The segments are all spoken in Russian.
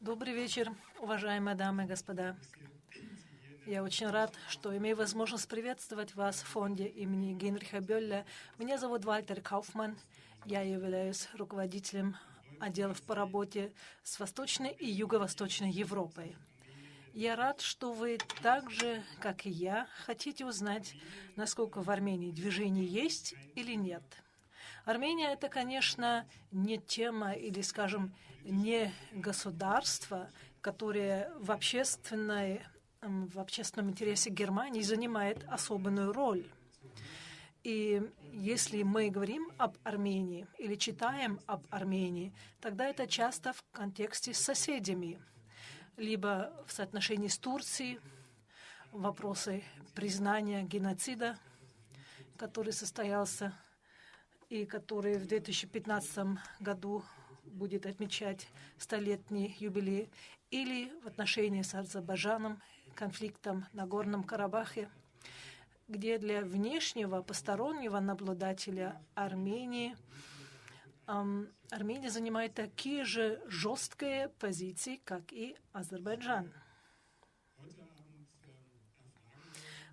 Добрый вечер, уважаемые дамы и господа. Я очень рад, что имею возможность приветствовать вас в фонде имени Генриха Бёлля. Меня зовут Вальтер Кауфман. Я являюсь руководителем отделов по работе с Восточной и Юго-Восточной Европой. Я рад, что вы так же, как и я, хотите узнать, насколько в Армении движение есть или нет. Армения — это, конечно, не тема или, скажем, не государство, которое в общественной в общественном интересе Германии занимает особенную роль. И если мы говорим об Армении или читаем об Армении, тогда это часто в контексте с соседями, либо в соотношении с Турцией, вопросы признания геноцида, который состоялся и который в 2015 году будет отмечать столетний юбилей, или в отношении с Азербайджаном, конфликтом на Горном Карабахе, где для внешнего постороннего наблюдателя Армении Армения занимает такие же жесткие позиции, как и Азербайджан.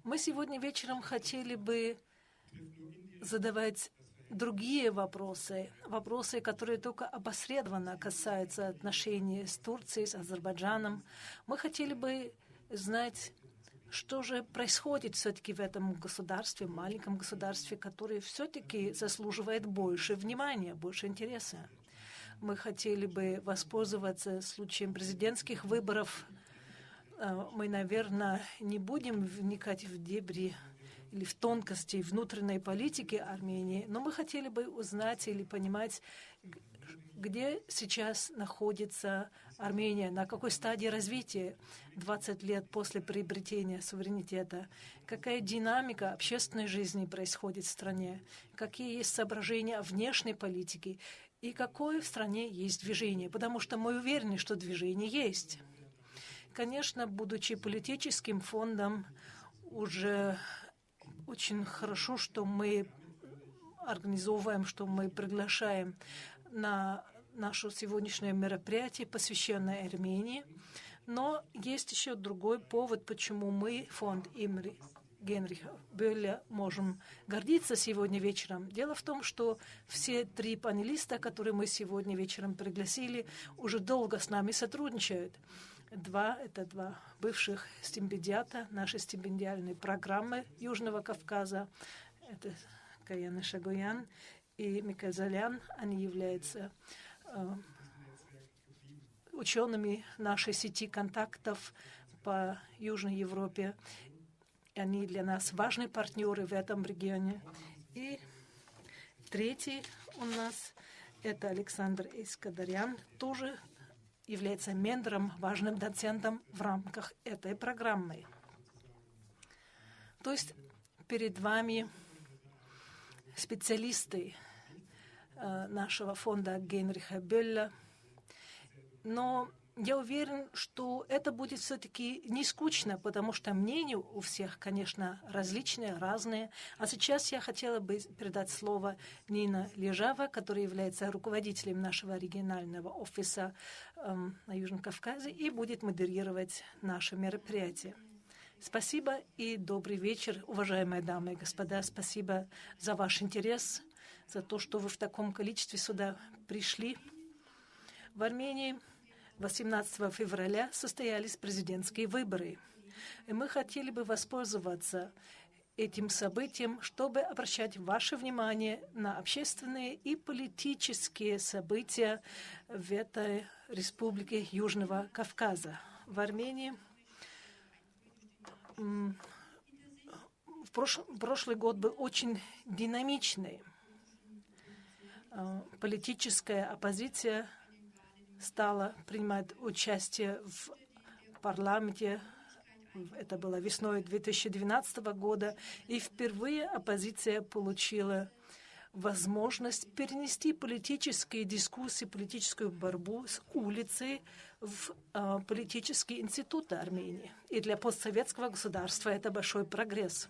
Мы сегодня вечером хотели бы задавать другие вопросы, вопросы, которые только опосредованно касаются отношений с Турцией, с Азербайджаном. Мы хотели бы знать, что же происходит все-таки в этом государстве, маленьком государстве, которое все-таки заслуживает больше внимания, больше интереса. Мы хотели бы воспользоваться случаем президентских выборов. Э, мы, наверное, не будем вникать в дебри или в тонкости внутренней политики Армении, но мы хотели бы узнать или понимать, где сейчас находится Армения, на какой стадии развития 20 лет после приобретения суверенитета, какая динамика общественной жизни происходит в стране, какие есть соображения внешней политики и какое в стране есть движение, потому что мы уверены, что движение есть. Конечно, будучи политическим фондом, уже очень хорошо, что мы организовываем, что мы приглашаем на наше сегодняшнее мероприятие, посвященное Армении. Но есть еще другой повод, почему мы, фонд Имри Генриха Бёля, можем гордиться сегодня вечером. Дело в том, что все три панелиста, которые мы сегодня вечером пригласили, уже долго с нами сотрудничают. Два — это два бывших стипендиата нашей стипендиальной программы Южного Кавказа. Это Каяна Шагуян и Микаэль Залян. Они являются э, учеными нашей сети контактов по Южной Европе. Они для нас важные партнеры в этом регионе. И третий у нас это Александр Искадарян, тоже является ментором, важным доцентом в рамках этой программы. То есть перед вами специалисты э, нашего фонда Генриха Бёлля, но я уверен, что это будет все-таки не скучно, потому что мнения у всех, конечно, различные, разные. А сейчас я хотела бы передать слово Нина Лежава, которая является руководителем нашего регионального офиса эм, на Южном Кавказе и будет модерировать наше мероприятие. Спасибо и добрый вечер, уважаемые дамы и господа. Спасибо за ваш интерес, за то, что вы в таком количестве сюда пришли. В Армении 18 февраля состоялись президентские выборы. И мы хотели бы воспользоваться этим событием, чтобы обращать ваше внимание на общественные и политические события в этой республике Южного Кавказа. В Армении в прошлый год был очень динамичный. А, политическая оппозиция – стала принимать участие в парламенте. Это было весной 2012 года. И впервые оппозиция получила возможность перенести политические дискуссии, политическую борьбу с улицы в э, политические институты Армении. И для постсоветского государства это большой прогресс.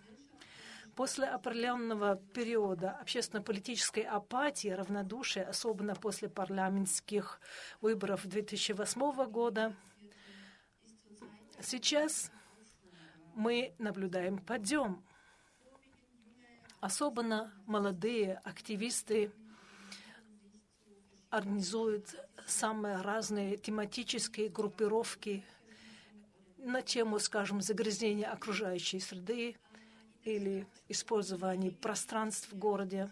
После определенного периода общественно-политической апатии, равнодушия, особенно после парламентских выборов 2008 года, сейчас мы наблюдаем подъем. Особенно молодые активисты организуют самые разные тематические группировки на тему, скажем, загрязнения окружающей среды или использования пространств в городе.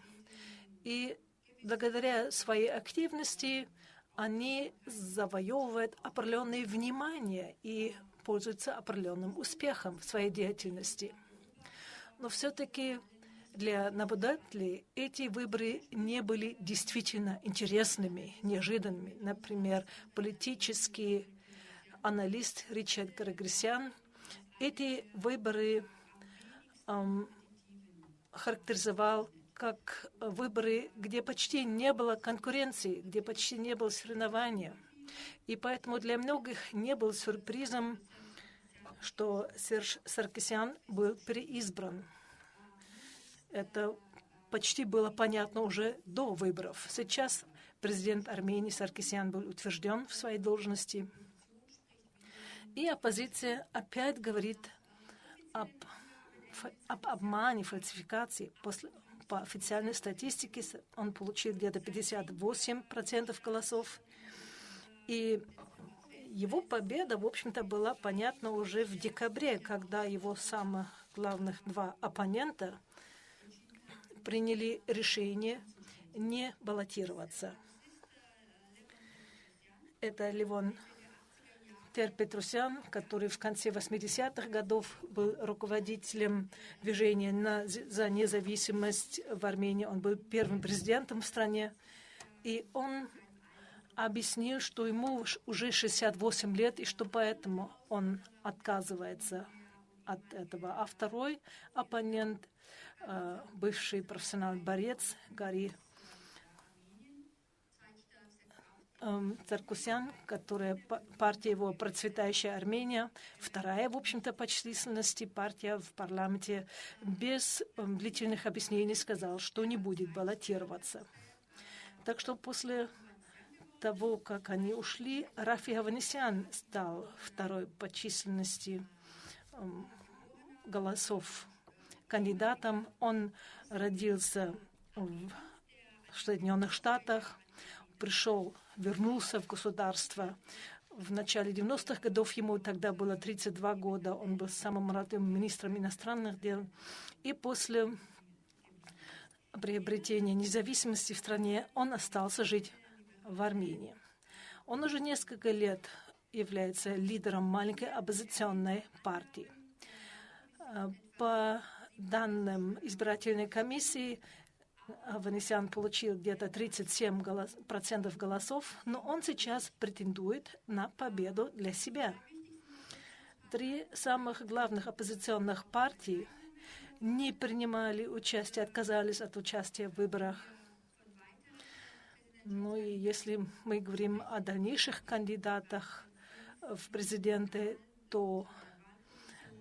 И благодаря своей активности они завоевывают определенное внимание и пользуются определенным успехом в своей деятельности. Но все-таки для наблюдателей эти выборы не были действительно интересными, неожиданными. Например, политический аналист Ричард Грегорисян эти выборы характеризовал как выборы, где почти не было конкуренции, где почти не было соревнования. И поэтому для многих не был сюрпризом, что Серж Саркисян был переизбран. Это почти было понятно уже до выборов. Сейчас президент Армении Саркисян был утвержден в своей должности. И оппозиция опять говорит об, об обмане, фальсификации. После, по официальной статистике он получил где-то 58% голосов. И его победа, в общем-то, была понятна уже в декабре, когда его самых главных два оппонента приняли решение не баллотироваться. Это Ливон Тер Петрусян, который в конце 80-х годов был руководителем движения на, за независимость в Армении. Он был первым президентом в стране. И он объяснил, что ему уже 68 лет, и что поэтому он отказывается от этого. А второй оппонент, э, бывший профессиональный борец Гарри эм, Царкусян, которая партия его «Процветающая Армения», вторая, в общем-то, по численности партия в парламенте, без эм, длительных объяснений сказал, что не будет баллотироваться. Так что после того, как они ушли, Рафи Аванесян стал второй по численности эм, голосов кандидатом. Он родился в Соединенных Штатах, пришел, вернулся в государство. В начале 90-х годов ему тогда было 32 года. Он был самым молодым министром иностранных дел. И после приобретения независимости в стране он остался жить в Армении. Он уже несколько лет является лидером маленькой оппозиционной партии. Э, по данным избирательной комиссии, Ванесян получил где-то 37% голос, процентов голосов, но он сейчас претендует на победу для себя. Три самых главных оппозиционных партии не принимали участие, отказались от участия в выборах ну и если мы говорим о дальнейших кандидатах в президенты, то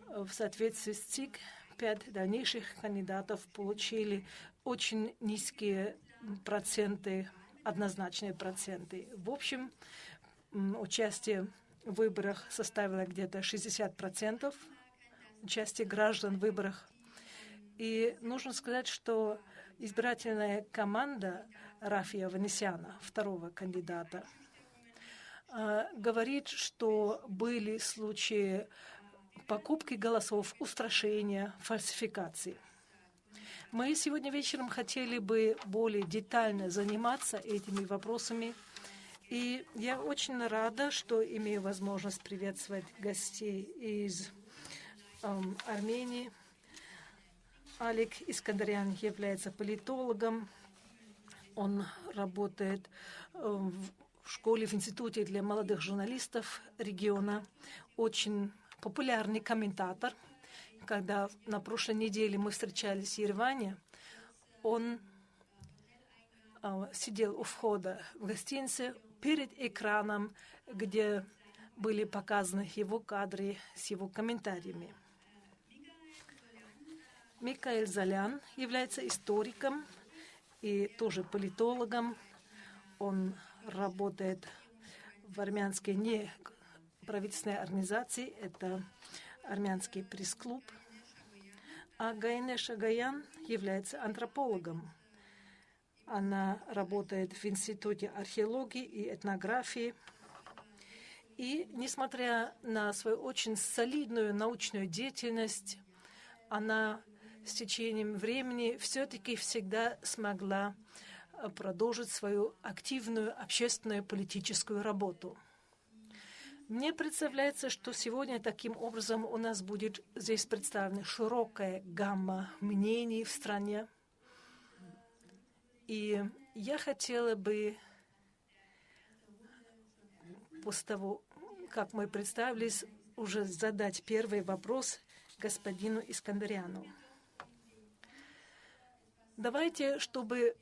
в соответствии с ЦИК пять дальнейших кандидатов получили очень низкие проценты, однозначные проценты. В общем, участие в выборах составило где-то 60%, участие граждан в выборах. И нужно сказать, что избирательная команда Рафия Ванесяна, второго кандидата, а, говорит, что были случаи покупки голосов, устрашения, фальсификации. Мы сегодня вечером хотели бы более детально заниматься этими вопросами. И я очень рада, что имею возможность приветствовать гостей из эм, Армении. Алик Искандарян является политологом, он работает э, в школе, в институте для молодых журналистов региона. Очень популярный комментатор когда на прошлой неделе мы встречались в Ереване, он а, сидел у входа в гостинице перед экраном, где были показаны его кадры с его комментариями. Микаэль Залян является историком и тоже политологом. Он работает в армянской неправительственной организации. Это армянский пресс-клуб, а Гайнеш Агаян является антропологом. Она работает в Институте археологии и этнографии. И, несмотря на свою очень солидную научную деятельность, она с течением времени все-таки всегда смогла э, продолжить свою активную общественную политическую работу. Мне представляется, что сегодня таким образом у нас будет здесь представлена широкая гамма мнений в стране. И я хотела бы после того, как мы представились, уже задать первый вопрос господину Искандариану. Давайте, чтобы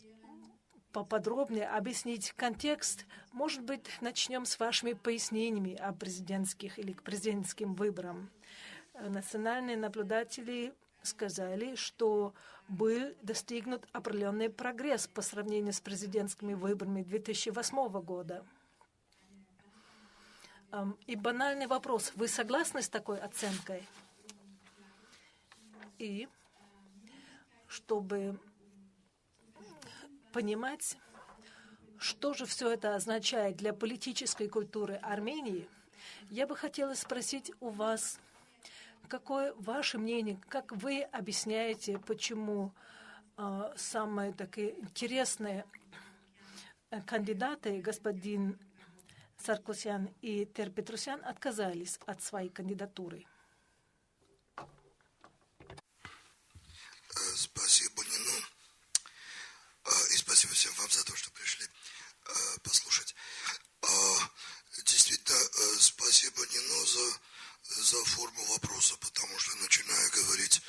поподробнее объяснить контекст. Может быть, начнем с вашими пояснениями о президентских или к президентским выборам. Национальные наблюдатели сказали, что был достигнут определенный прогресс по сравнению с президентскими выборами 2008 года. И банальный вопрос. Вы согласны с такой оценкой? И чтобы понимать, что же все это означает для политической культуры Армении, я бы хотела спросить у вас, какое ваше мнение, как вы объясняете, почему э, самые такие интересные э, кандидаты, господин Саркосян и Терпетрусян, отказались от своей кандидатуры? Э, за форму вопроса, потому что начинаю говорить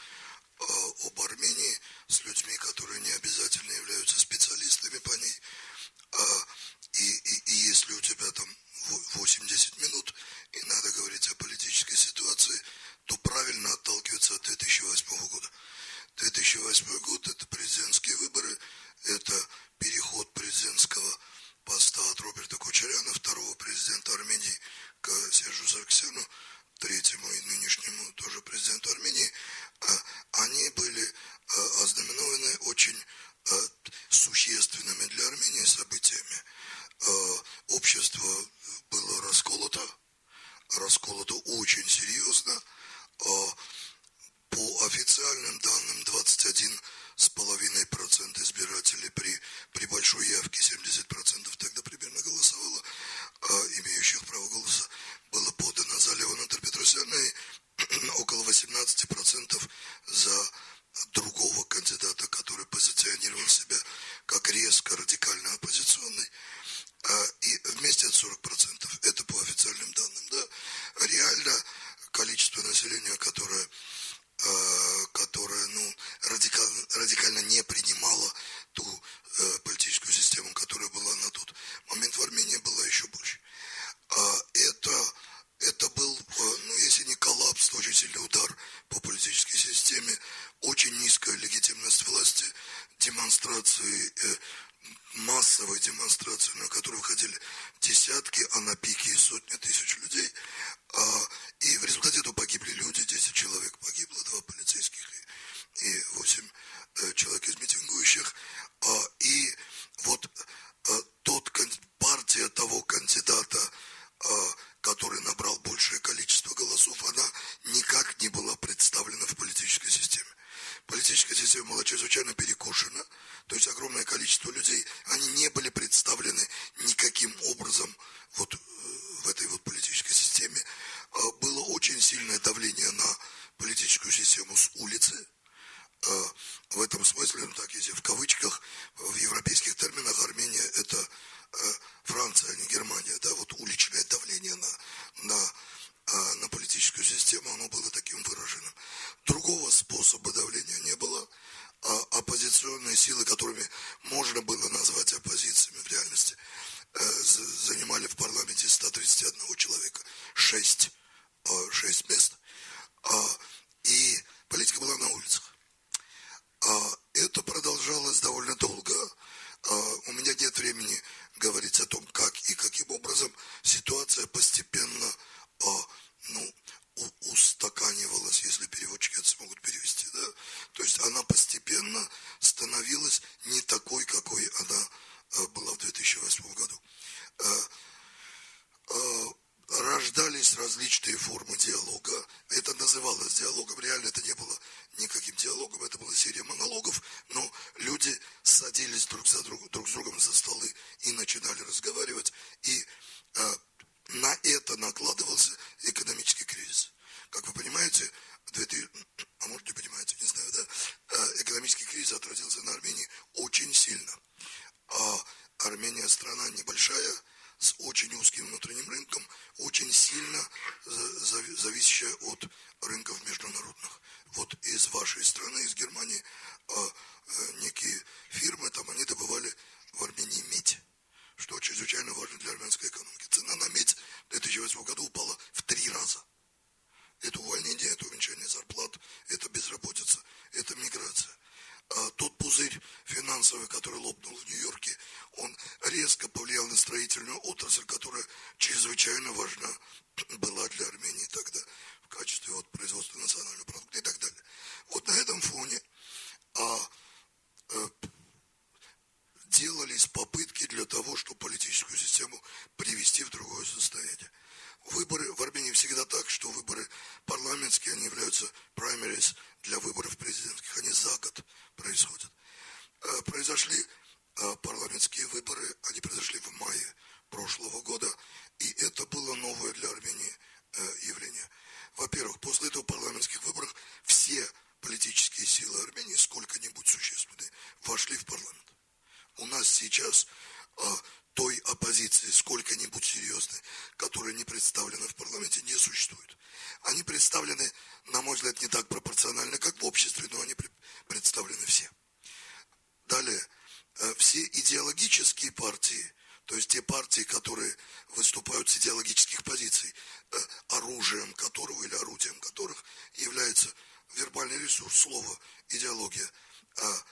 то есть те партии, которые выступают с идеологических позиций, э, оружием которого или орудием которых является вербальный ресурс, слово, идеология, а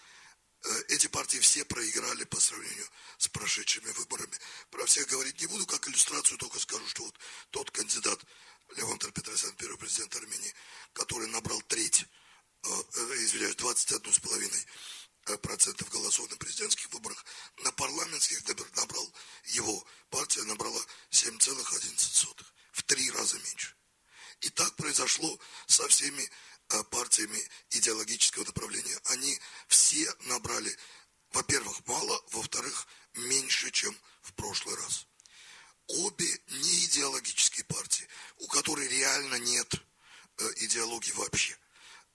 Э, эти партии все проиграли по сравнению с прошедшими выборами. Про всех говорить не буду, как иллюстрацию только скажу, что вот тот кандидат Левон Петросян, первый президент Армении, который набрал треть, э, э извиняюсь, 21,5 э, процентов голосов на президентских выборах, на парламентских набрал, его партия набрала 7,11, в три раза меньше. И так произошло со всеми Э, партиями идеологического направления, они все набрали, во-первых, мало, во-вторых, меньше, чем в прошлый раз. Обе не идеологические партии, у которой реально нет э, идеологии вообще.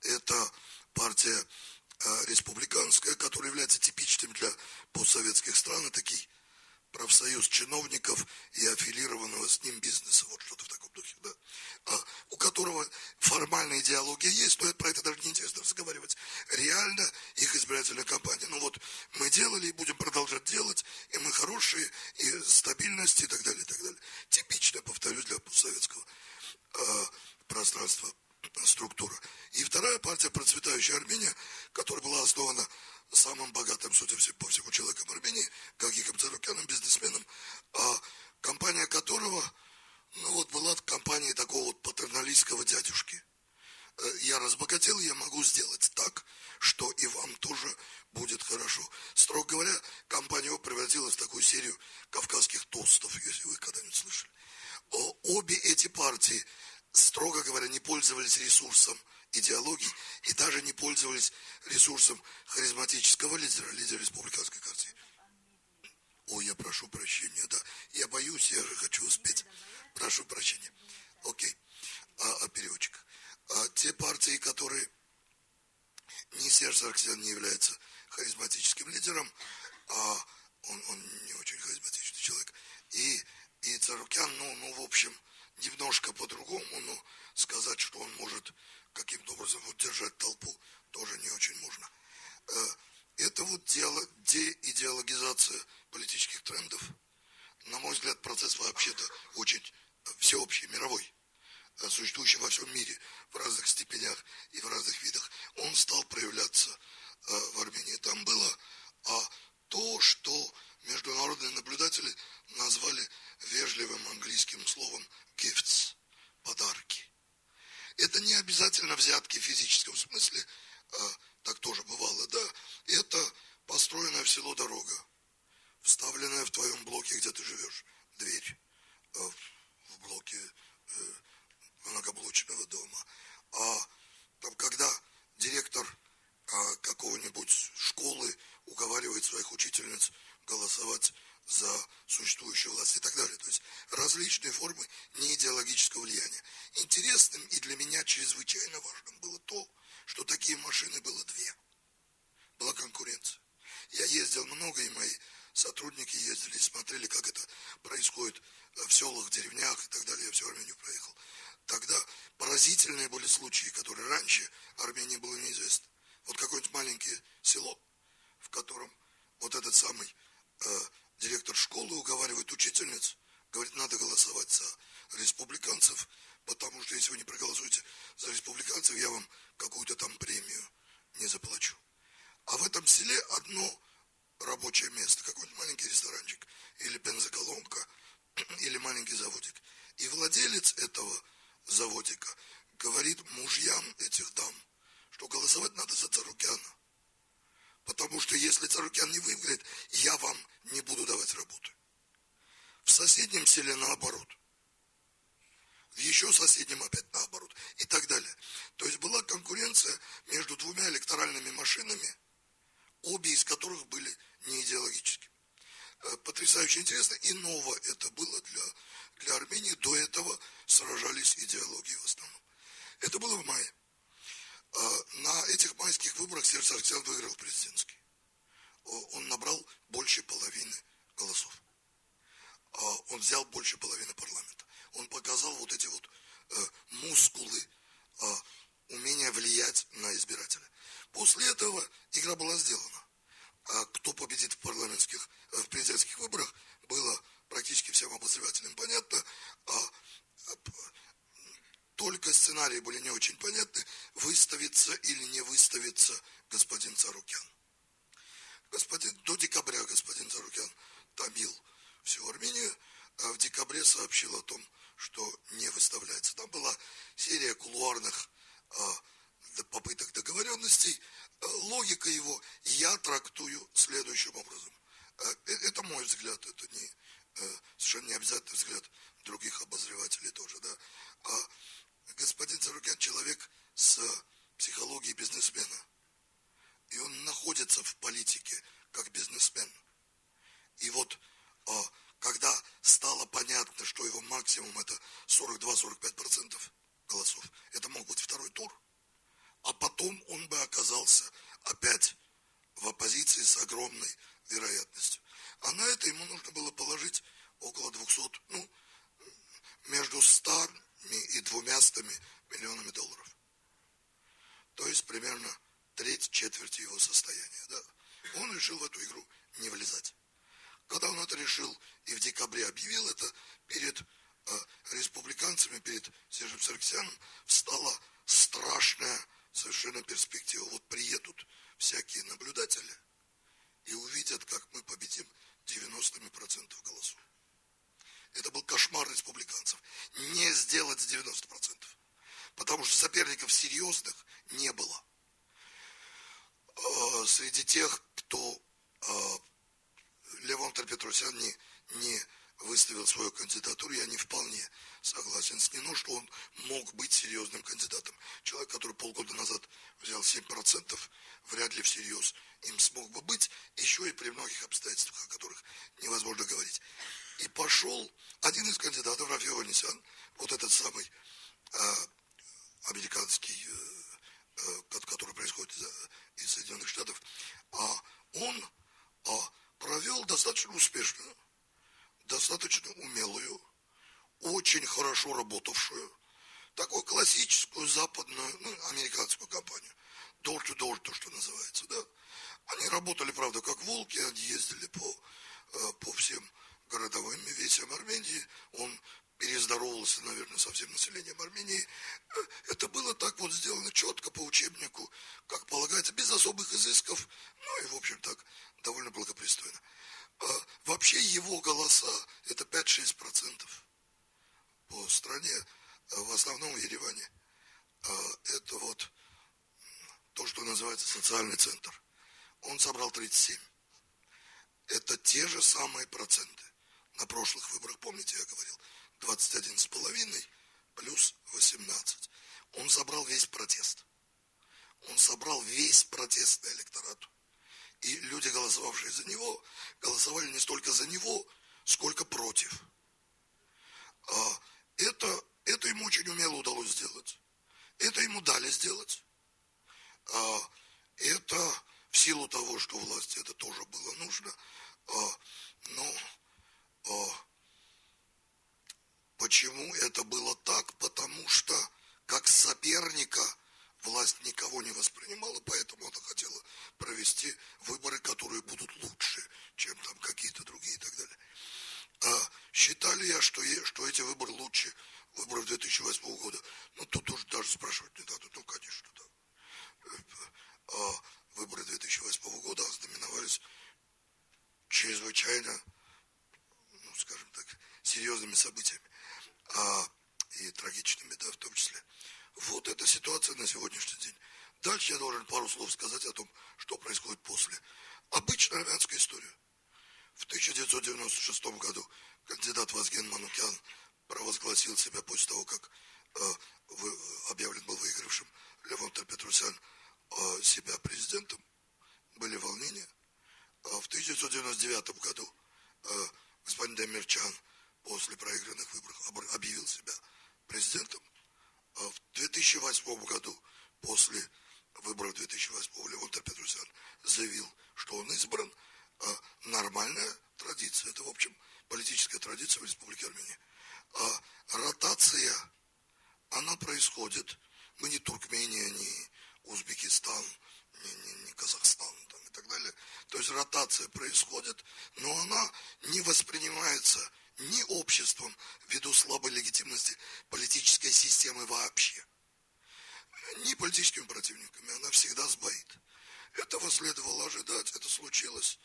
Это партия республиканская, которая является типичным для постсоветских стран, и такие профсоюз чиновников и аффилированного с ним бизнеса, вот что-то в таком духе, да, а, у которого формальная идеология есть, но про это даже не интересно разговаривать. Реально их избирательная кампания. Ну вот мы делали и будем продолжать делать, и мы хорошие, и стабильность, и так далее, и так далее. Типичная, повторюсь, для постсоветского э, пространства структура. И вторая партия, процветающая Армения, которая была основана самым богатым, судя по всему, человеком Армении, Гагиком Царукяном, бизнесменом, а компания которого, ну вот была компания такого вот патерналистского дядюшки. Э, я разбогател, я могу сделать так, что и вам тоже будет хорошо. Строго говоря, компания его превратилась в такую серию кавказских тостов, если вы когда-нибудь слышали. Обе эти партии, строго говоря, не пользовались ресурсом идеологий и даже не пользовались ресурсом харизматического лидера, лидера республиканской партии. Ой, я прошу прощения, да. Я боюсь, я же хочу успеть. Прошу прощения. Окей. А, а переводчик. А те партии, которые не Серж Сарксян не является харизматическим лидером, а он, он не очень харизматичный человек. И, и Царукян, ну, ну, в общем, немножко по-другому, но сказать, что он может каким-то образом вот держать толпу, тоже не очень можно. Э, это вот дело, деидеологизация политических трендов. На мой взгляд, процесс вообще-то очень всеобщий, мировой, э, существующий во всем мире в разных степенях и в разных видах. Он стал проявляться э, в Армении. Там было а то, что международные наблюдатели назвали вежливым английским словом gifts – подарки. Это не обязательно взятки в физическом смысле, а, так тоже бывало, да. Это построенная в село дорога, вставленная в твоем блоке, где ты живешь, дверь а, в блоке э, многоблочного дома. А там, когда директор а, какого-нибудь школы уговаривает своих учительниц голосовать далее. То есть различные формы неидеологического влияния. Интересным и для меня чрезвычайно важным было то, что такие машины было две. Была конкуренция. Я ездил много, и мои сотрудники ездили, смотрели, как это происходит в селах, деревнях и так далее. Я всю Армению проехал. Тогда поразительные были случаи, которые раньше Армении было неизвестно. Вот какое-нибудь маленькое село, в котором вот этот самый э, директор школы уговаривает учительниц, говорит, надо голосовать за республиканцев, потому что если вы не проголосуете за республиканцев, я вам какую-то там премию не заплачу. А в этом селе одно рабочее место, какой-нибудь маленький ресторанчик, или бензоколонка, или маленький заводик. И владелец этого заводика говорит мужьям этих дам, что голосовать надо за Царукяна. Потому что если Царукян не выиграет, я вам не буду давать работы. В соседнем селе наоборот. В еще соседнем опять наоборот. И так далее. То есть была конкуренция между двумя электоральными машинами, обе из которых были не идеологическими. Э, потрясающе интересно. И ново это было для, для Армении. До этого сражались идеологии в основном. Это было в мае. А, на этих майских выборах Серж Сарксян выиграл президентский. Он набрал больше половины голосов. А, он взял больше половины парламента. Он показал вот эти вот э, мускулы, а, умение влиять на избирателя. После этого игра была сделана. А кто победит в парламентских, э, в президентских выборах, было практически всем обозревателям понятно. Только сценарии были не очень понятны, выставится или не выставится господин Царукян. Господин, до декабря господин Царукян томил всю Армению, а в декабре сообщил о том, что не выставляется. Там была серия кулуарных а, попыток договоренностей. А, логика его я трактую следующим образом. А, э, это мой взгляд, это не, а, совершенно не обязательный взгляд других обозревателей тоже. Да? Господин Царукян человек с психологией бизнесмена. И он находится в политике как бизнесмен. И вот а, когда стало понятно, что его максимум это 42-45% голосов, это мог быть второй тур, а потом он бы оказался опять в оппозиции с огромной вероятностью. А на это ему нужно было положить около 200, ну, между 100 и двумястами миллионами долларов. То есть примерно треть четверти его состояния. Да? Он решил в эту игру не влезать. Когда он это решил и в декабре объявил это, перед э, республиканцами, перед Сержем Сарксяном встала страшная совершенно перспектива. Вот приедут всякие наблюдатели и увидят, как мы победим 90% голосов. Это был кошмар республиканцев. Не сделать 90%. Потому что соперников серьезных не было. А, среди тех, кто а, Левон Петросян не, не выставил свою кандидатуру, я не вполне согласен с ним, но что он мог быть серьезным кандидатом. Человек, который полгода назад взял 7%, вряд ли всерьез им смог бы быть, еще и при многих обстоятельствах, о которых невозможно говорить. И пошел один из кандидатов, Рафи Ванесян, вот этот самый э, американский, э, э, который происходит из, из Соединенных Штатов, а он а, провел достаточно успешную, достаточно умелую, очень хорошо работавшую, такую классическую западную, ну, американскую компанию. Door-to-door, то, что называется, да. Они работали, правда, как волки, они ездили по, э, по всем городовым весям Армении, он перездоровался, наверное, со всем населением Армении. Это было так вот сделано четко по учебнику, как полагается, без особых изысков, ну и, в общем, так, довольно благопристойно. А вообще его голоса – это 5-6% по стране, а в основном в Ереване. А это вот то, что называется социальный центр. Он собрал 37. Это те же самые проценты на прошлых выборах, помните, я говорил, 21 с половиной плюс 18. Он собрал весь протест. Он собрал весь протестный электорат. И люди, голосовавшие за него, голосовали не столько за него, сколько против. это, это ему очень умело удалось сделать. Это ему дали сделать. А, это в силу того, что власти это тоже было нужно. А, а, почему это было так? Потому что как соперника власть никого не воспринимала, поэтому она хотела провести выборы, которые будут лучше, чем там какие-то другие и так далее. А считали я, что, что эти выборы лучше выборов 2008 года? Ну, тут уже даже спрашивать не надо, ну, конечно, да. А выборы 2008 года знаменовались чрезвычайно, серьезными событиями а, и трагичными, да, в том числе. Вот эта ситуация на сегодняшний день. Дальше я должен пару слов сказать о том, что происходит после. Обычная армянская история. В 1996 году кандидат Вазген Манукян провозгласил себя после того, как э, вы, объявлен был выигравшим Левон Петрусян э, себя президентом. Были волнения. А в 1999 году э, господин Демирчан после проигранных выборов объявил себя президентом. А в 2008 году, после выборов 2008 Левон Петрусян заявил, что он избран. А нормальная традиция. Это, в общем, политическая традиция в Республике Армения. А ротация, она происходит. Мы не Туркмения, не Узбекистан, не, не, не Казахстан там, и так далее. То есть ротация происходит, но она не воспринимается ни обществом ввиду слабой легитимности политической системы вообще, ни политическими противниками. Она всегда сбоит. Этого следовало ожидать, это случилось.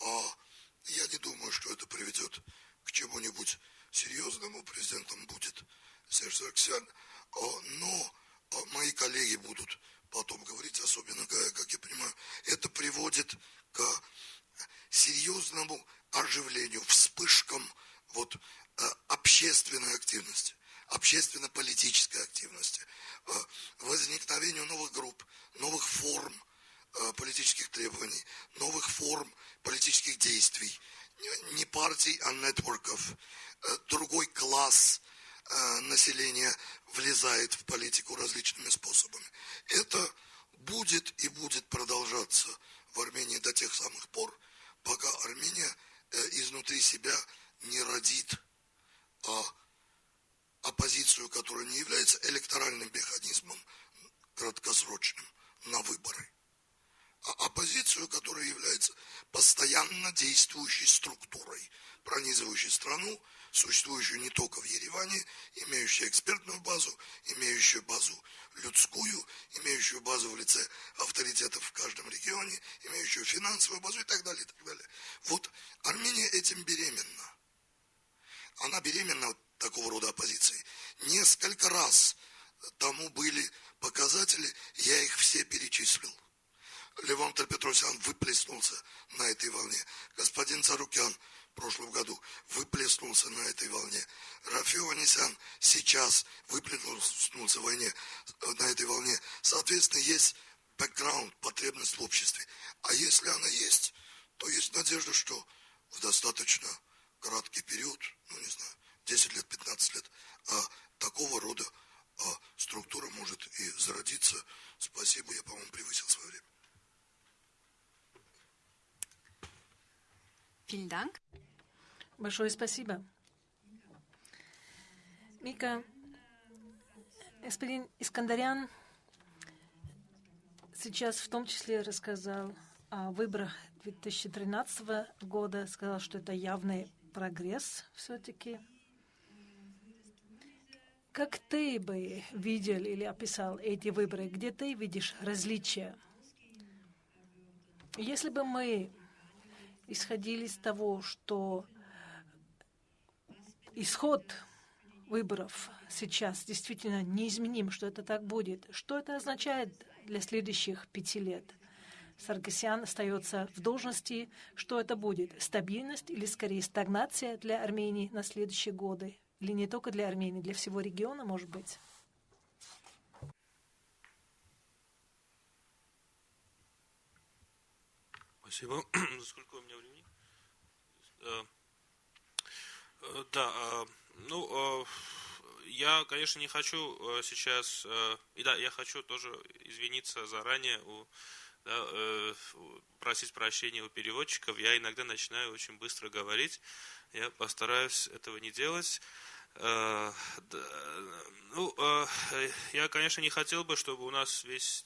А я не думаю, что это приведет к чему-нибудь серьезному. Президентом будет Серж Сарксян. А, но а, мои коллеги будут потом говорить, особенно, как я понимаю, это приводит к серьезному оживлению, вспышкам вот, э, общественной активности, общественно-политической активности, э, возникновению новых групп, новых форм э, политических требований, новых форм политических действий, не партий, а нетворков, другой класс населения влезает в политику различными способами. Это будет и будет продолжаться в Армении до тех самых пор, пока Армения изнутри себя не родит а оппозицию, которая не является электоральным механизмом краткосрочным на выборы, а оппозицию, которая является постоянно действующей структурой, пронизывающей страну, существующую не только в Ереване, имеющую экспертную базу, имеющую базу людскую, имеющую базу в лице авторитетов в каждом регионе, имеющую финансовую базу и так далее, и так далее. Вот Армения этим беременна она беременна такого рода оппозицией. Несколько раз тому были показатели, я их все перечислил. Левон Петросян выплеснулся на этой волне. Господин Царукян в прошлом году выплеснулся на этой волне. Рафио Анисян сейчас выплеснулся в войне, на этой волне. Соответственно, есть бэкграунд, потребность в обществе. А если она есть, то есть надежда, что в достаточно краткий период, ну не знаю, 10 лет, 15 лет, а такого рода а, структура может и зародиться. Спасибо, я, по-моему, превысил свое время. Большое спасибо. Мика, господин Искандарян сейчас в том числе рассказал о выборах 2013 года, сказал, что это явный прогресс все-таки. Как ты бы видел или описал эти выборы? Где ты видишь различия? Если бы мы исходили из того, что исход выборов сейчас действительно неизменим, что это так будет, что это означает для следующих пяти лет? Саргасян остается в должности. Что это будет? Стабильность или скорее стагнация для Армении на следующие годы? Или не только для Армении, для всего региона, может быть? Спасибо. Сколько у меня времени? Э, э, да, э, ну, я, конечно, не хочу сейчас, и да, я хочу тоже извиниться заранее у да, э, просить прощения у переводчиков. Я иногда начинаю очень быстро говорить. Я постараюсь этого не делать. Э, ну, э, я, конечно, не хотел бы, чтобы у нас весь,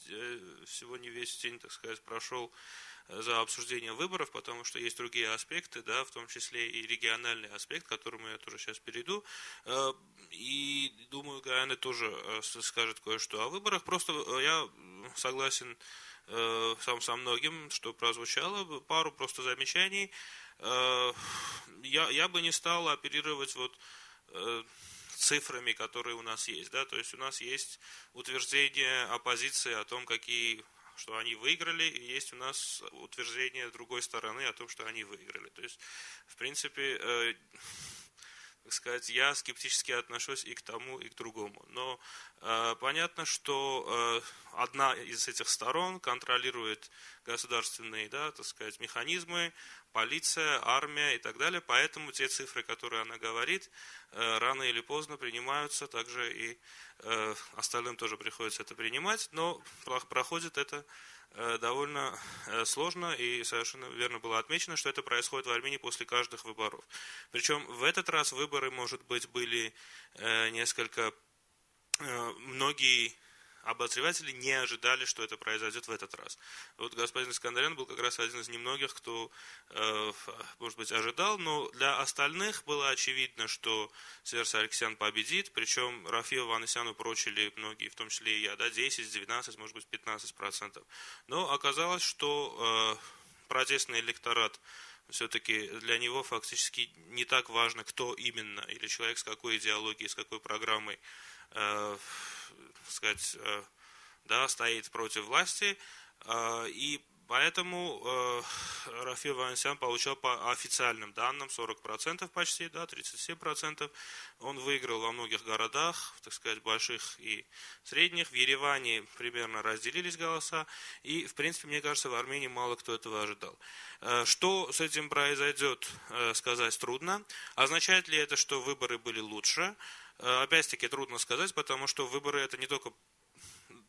сегодня весь день, так сказать, прошел за обсуждение выборов, потому что есть другие аспекты, да, в том числе и региональный аспект, к которому я тоже сейчас перейду. И думаю, Гайана тоже скажет кое-что о выборах. Просто я согласен э, сам со многим, что прозвучало, пару просто замечаний. Э, я, я бы не стал оперировать вот э, цифрами, которые у нас есть. Да? То есть у нас есть утверждение оппозиции о том, какие что они выиграли, и есть у нас утверждение другой стороны о том, что они выиграли. То есть, в принципе, э, так сказать, я скептически отношусь и к тому, и к другому. Но э, понятно, что э, одна из этих сторон контролирует государственные, да, так сказать, механизмы, полиция, армия и так далее. Поэтому те цифры, которые она говорит, э, рано или поздно принимаются, также и э, остальным тоже приходится это принимать, но проходит это довольно э, сложно, и совершенно верно было отмечено, что это происходит в Армении после каждых выборов. Причем в этот раз выборы, может быть, были э, несколько... Многие обозреватели не ожидали, что это произойдет в этот раз. Вот господин Искандарян был как раз один из немногих, кто, э, может быть, ожидал, но для остальных было очевидно, что Северс Алексян победит, причем Рафию Ванесяну прочили многие, в том числе и я, да, 10, 12, может быть, 15 процентов. Но оказалось, что э, протестный электорат все-таки для него фактически не так важно, кто именно, или человек с какой идеологией, с какой программой э, сказать, э, да, стоит против власти, э, и поэтому э, Рафил Ванесян получал по официальным данным 40% почти, да, 37%. Он выиграл во многих городах, так сказать, больших и средних. В Ереване примерно разделились голоса, и, в принципе, мне кажется, в Армении мало кто этого ожидал. Что с этим произойдет, сказать трудно. Означает ли это, что выборы были лучше? Э, опять-таки трудно сказать, потому что выборы это не только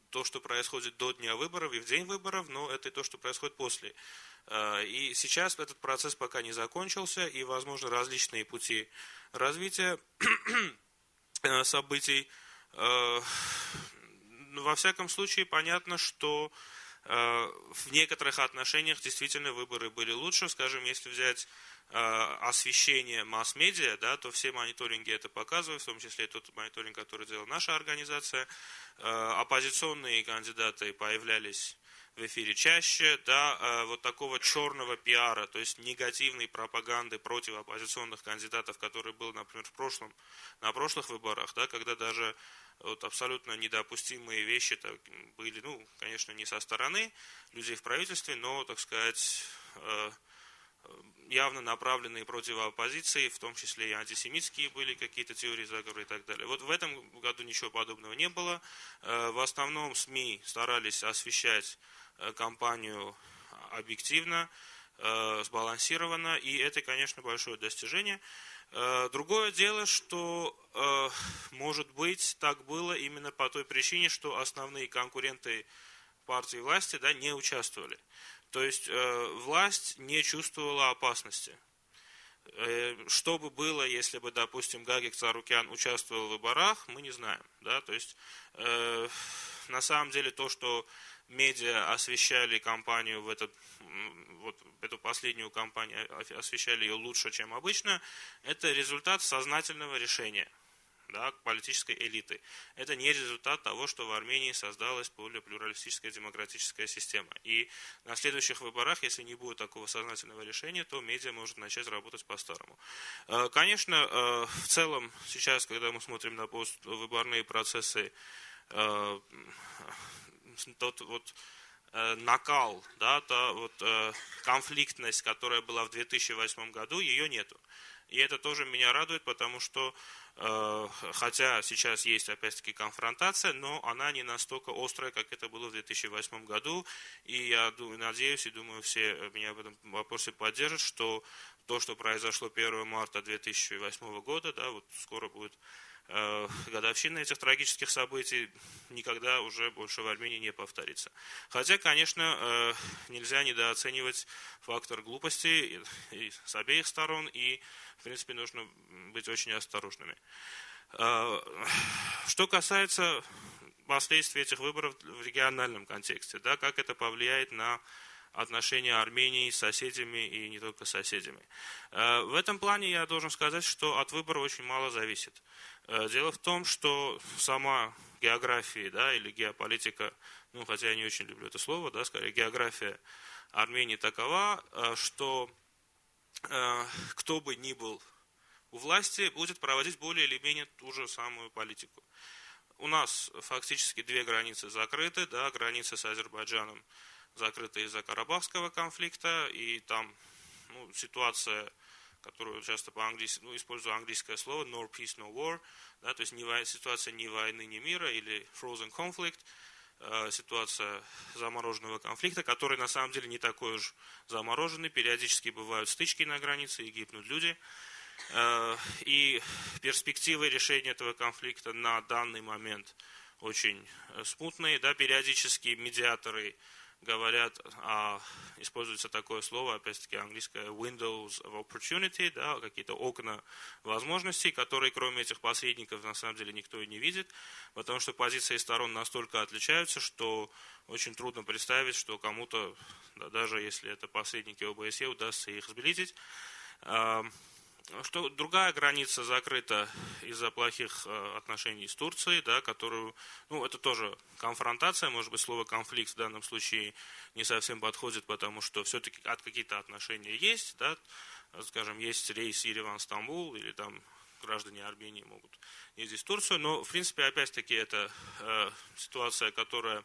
то, что происходит до дня выборов и в день выборов, но это и то, что происходит после. Э, и сейчас этот процесс пока не закончился, и, возможно, различные пути развития э, событий. Во всяком случае, понятно, что в некоторых отношениях действительно выборы были лучше. Скажем, если взять освещение масс-медиа, да, то все мониторинги это показывают, в том числе тот мониторинг, который делала наша организация. Э, оппозиционные кандидаты появлялись в эфире чаще, да, э, вот такого черного пиара, то есть негативной пропаганды против оппозиционных кандидатов, который был, например, в прошлом, на прошлых выборах, да, когда даже вот абсолютно недопустимые вещи так, были, ну, конечно, не со стороны людей в правительстве, но, так сказать, явно направленные против оппозиции, в том числе и антисемитские были какие-то теории заговора и так далее. Вот в этом году ничего подобного не было. Э, в основном СМИ старались освещать э, кампанию объективно, э, сбалансированно, и это, конечно, большое достижение. Другое дело, что, может быть, так было именно по той причине, что основные конкуренты партии власти да, не участвовали. То есть э, власть не чувствовала опасности. Э, что бы было, если бы, допустим, Гагик Царукян участвовал в выборах, мы не знаем. Да? То есть, э, на самом деле, то, что медиа освещали кампанию в этот, вот эту последнюю кампанию, освещали ее лучше, чем обычно, это результат сознательного решения да, политической элиты. Это не результат того, что в Армении создалась более плюралистическая демократическая система. И на следующих выборах, если не будет такого сознательного решения, то медиа может начать работать по-старому. Э, конечно, э, в целом, сейчас, когда мы смотрим на поствыборные процессы, э, тот вот накал, да, та вот конфликтность, которая была в 2008 году, ее нету. И это тоже меня радует, потому что хотя сейчас есть опять-таки конфронтация, но она не настолько острая, как это было в 2008 году. И я надеюсь и думаю, все меня в этом вопросе поддержат, что то, что произошло 1 марта 2008 года, да, вот скоро будет э, годовщина этих трагических событий никогда уже больше в Армении не повторится. Хотя, конечно, э, нельзя недооценивать фактор глупости и с обеих сторон, и, в принципе, нужно быть очень осторожными. Э, что касается последствий этих выборов в региональном контексте, да, как это повлияет на отношения Армении с соседями и не только соседями. Э, в этом плане я должен сказать, что от выбора очень мало зависит. Э, дело в том, что сама география да, или геополитика, ну, хотя я не очень люблю это слово, да, скорее география Армении такова, что кто бы ни был у власти, будет проводить более или менее ту же самую политику. У нас фактически две границы закрыты, да, граница с Азербайджаном закрыта из-за Карабахского конфликта, и там ну, ситуация, которую часто по-английски, ну, использую английское слово, no peace, no war, да, то есть не, ситуация ни войны, ни мира, или frozen conflict, э, ситуация замороженного конфликта, который на самом деле не такой уж замороженный, периодически бывают стычки на границе и гибнут люди, э, и перспективы решения этого конфликта на данный момент очень э, смутные, да, периодически медиаторы говорят, а, используется такое слово, опять-таки английское windows of opportunity, да, какие-то окна возможностей, которые кроме этих посредников на самом деле никто и не видит, потому что позиции сторон настолько отличаются, что очень трудно представить, что кому-то, да, даже если это посредники ОБСЕ, удастся их сблизить. Что другая граница закрыта из-за плохих э, отношений с Турцией, да, которую, ну, это тоже конфронтация, может быть, слово конфликт в данном случае не совсем подходит, потому что все-таки от какие-то отношения есть, да, скажем, есть рейс Ереван-Стамбул, или там граждане Армении могут ездить в Турцию, но, в принципе, опять-таки, это э, ситуация, которая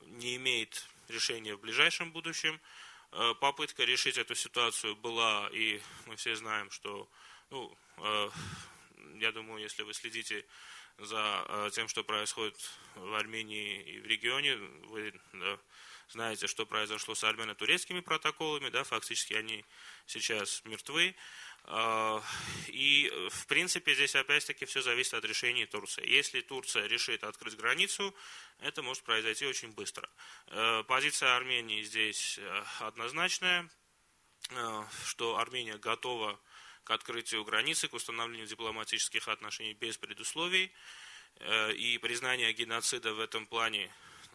не имеет решения в ближайшем будущем, попытка решить эту ситуацию была, и мы все знаем, что, ну, э, я думаю, если вы следите за э, тем, что происходит в Армении и в регионе, вы знаете, что произошло с армяно-турецкими протоколами, да, фактически они сейчас мертвы. А, и, в принципе, здесь опять-таки все зависит от решения Турции. Если Турция решит открыть границу, это может произойти очень быстро. Э, позиция Армении здесь э, однозначная, э, что Армения готова к открытию границы, к установлению дипломатических отношений без предусловий. И признание геноцида в этом плане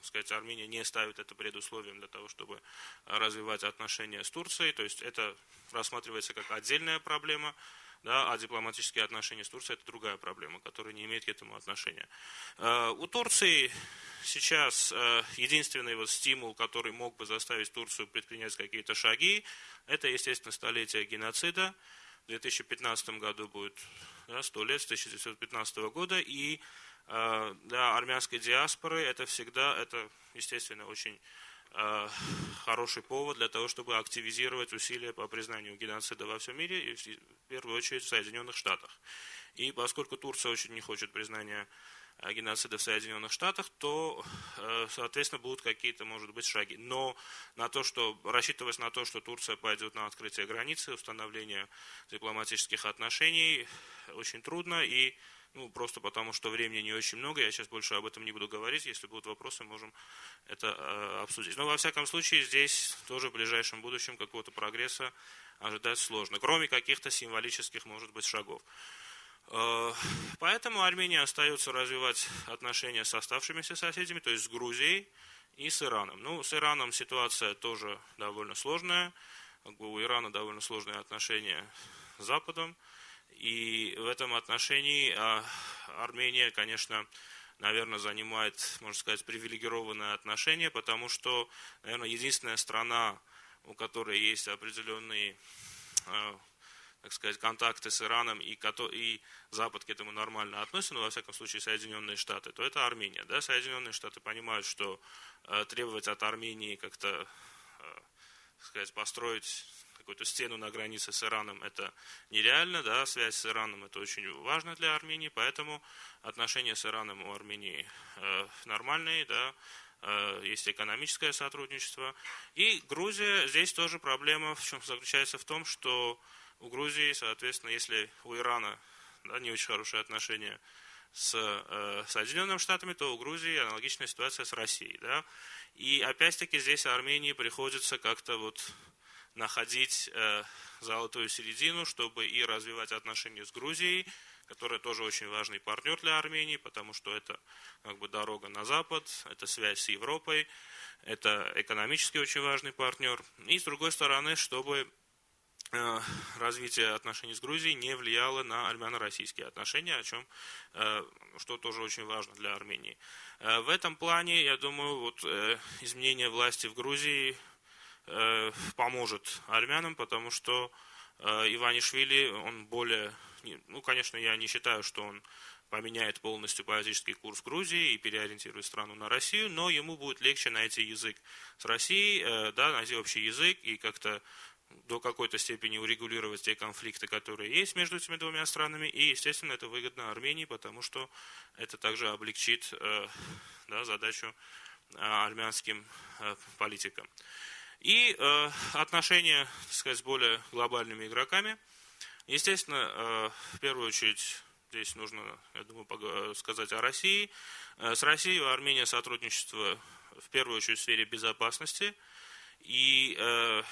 сказать, Армения не ставит это предусловием для того, чтобы развивать отношения с Турцией. То есть это рассматривается как отдельная проблема, да, а дипломатические отношения с Турцией – это другая проблема, которая не имеет к этому отношения. Э, у Турции сейчас э, единственный вот стимул, который мог бы заставить Турцию предпринять какие-то шаги, это, естественно, столетие геноцида. В 2015 году будет да, 100 лет с 1915 года, и Э, для армянской диаспоры это всегда, это, естественно, очень э, хороший повод для того, чтобы активизировать усилия по признанию геноцида во всем мире, и в первую очередь в Соединенных Штатах. И поскольку Турция очень не хочет признания э, геноцида в Соединенных Штатах, то, соответственно, будут какие-то, может быть, шаги. Но на то, что, рассчитывать на то, что Турция пойдет на открытие границы, установление дипломатических отношений, очень трудно. И ну, просто потому, что времени не очень много, я сейчас больше об этом не буду говорить. Если будут вопросы, можем это э, обсудить. Но, во всяком случае, здесь тоже в ближайшем будущем какого-то прогресса ожидать сложно, кроме каких-то символических, может быть, шагов. Э, поэтому Армения остается развивать отношения с оставшимися соседями, то есть с Грузией и с Ираном. Ну, с Ираном ситуация тоже довольно сложная. У Ирана довольно сложные отношения с Западом. И в этом отношении а, Армения, конечно, наверное, занимает, можно сказать, привилегированное отношение, потому что, наверное, единственная страна, у которой есть определенные, а, так сказать, контакты с Ираном, и, и Запад к этому нормально относится, но, во всяком случае, Соединенные Штаты, то это Армения. Да? Соединенные Штаты понимают, что а, требовать от Армении как-то, так сказать, построить какую-то стену на границе с Ираном, это нереально, да, связь с Ираном это очень важно для Армении, поэтому отношения с Ираном у Армении э, нормальные, да, э, есть экономическое сотрудничество. И Грузия, здесь тоже проблема в чем заключается в том, что у Грузии, соответственно, если у Ирана да, не очень хорошие отношения с э, Соединенными Штатами, то у Грузии аналогичная ситуация с Россией. Да? И опять-таки здесь Армении приходится как-то вот находить э, золотую середину, чтобы и развивать отношения с Грузией, которая тоже очень важный партнер для Армении, потому что это как бы дорога на Запад, это связь с Европой, это экономически очень важный партнер. И с другой стороны, чтобы э, развитие отношений с Грузией не влияло на армяно-российские отношения, о чем, э, что тоже очень важно для Армении. В этом плане, я думаю, вот изменение власти в Грузии поможет армянам, потому что Иванишвили, он более, ну, конечно, я не считаю, что он поменяет полностью политический курс Грузии и переориентирует страну на Россию, но ему будет легче найти язык с Россией, э, да, найти общий язык и как-то до какой-то степени урегулировать те конфликты, которые есть между этими двумя странами. И, естественно, это выгодно Армении, потому что это также облегчит э, да, задачу э, армянским политикам. И отношения, так сказать, с более глобальными игроками. Естественно, в первую очередь Здесь нужно, я думаю, сказать о России. Э, с Россией у Армении сотрудничество в первую очередь в сфере безопасности. И, э,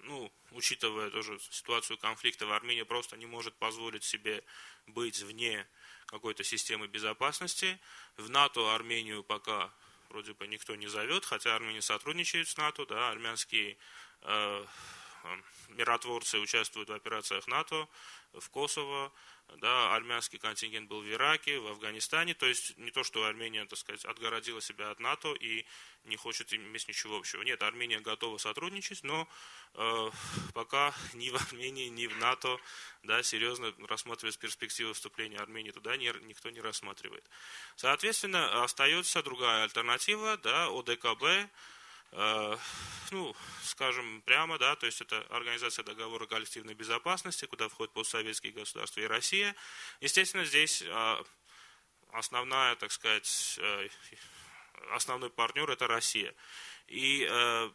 ну, учитывая тоже ситуацию конфликта, в Армении просто не может позволить себе быть вне какой-то системы безопасности. В НАТО Армению пока вроде бы никто не зовет, хотя Армения сотрудничает с НАТО, да, армянские э, миротворцы участвуют в операциях НАТО в Косово, да, армянский контингент был в Ираке, в Афганистане, то есть не то, что Армения, так сказать, отгородила себя от НАТО и не хочет иметь ничего общего. Нет, Армения готова сотрудничать, но э, пока ни в Армении, ни в НАТО, да, серьезно рассматривать перспективы вступления Армении туда не, никто не рассматривает. Соответственно, остается другая альтернатива, да, ОДКБ, Э, ну, скажем прямо, да, то есть это Организация договора коллективной безопасности, куда входят постсоветские государства и Россия. Естественно, здесь э, основная, так сказать, э, основной партнер это Россия. И э,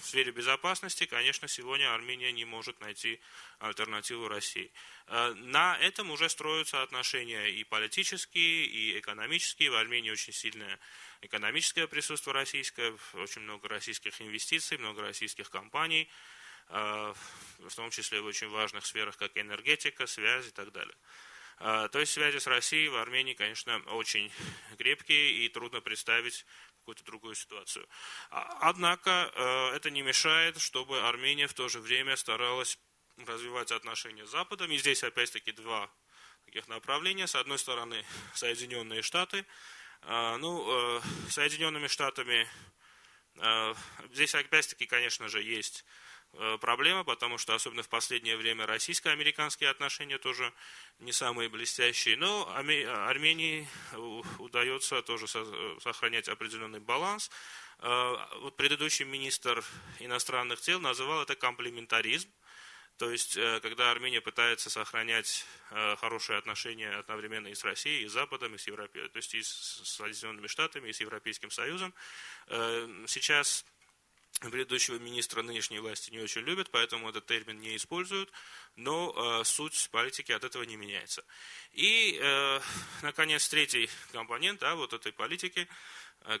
в сфере безопасности, конечно, сегодня Армения не может найти альтернативу России. Э, на этом уже строятся отношения и политические, и экономические. В Армении очень сильное экономическое присутствие российское, очень много российских инвестиций, много российских компаний, э, в том числе в очень важных сферах, как энергетика, связь и так далее. Э, то есть связи с Россией в Армении, конечно, очень крепкие и трудно представить какую-то другую ситуацию. А, однако э, это не мешает, чтобы Армения в то же время старалась развивать отношения с Западом. И здесь опять-таки два таких направления. С одной стороны, Соединенные Штаты – ну, э, Соединенными Штатами э, здесь опять-таки, конечно же, есть э, проблема, потому что особенно в последнее время российско-американские отношения тоже не самые блестящие. Но Армении удается тоже сохранять определенный баланс. Вот предыдущий министр иностранных дел называл это комплементаризм. То есть, э, когда Армения пытается сохранять э, хорошие отношения одновременно и с Россией, и с Западом, и с Европой, то есть и с Соединенными Штатами, и с Европейским Союзом, э, сейчас предыдущего министра нынешней власти не очень любят, поэтому этот термин не используют, но суть политики от этого не меняется. И, наконец, третий компонент да, вот этой политики –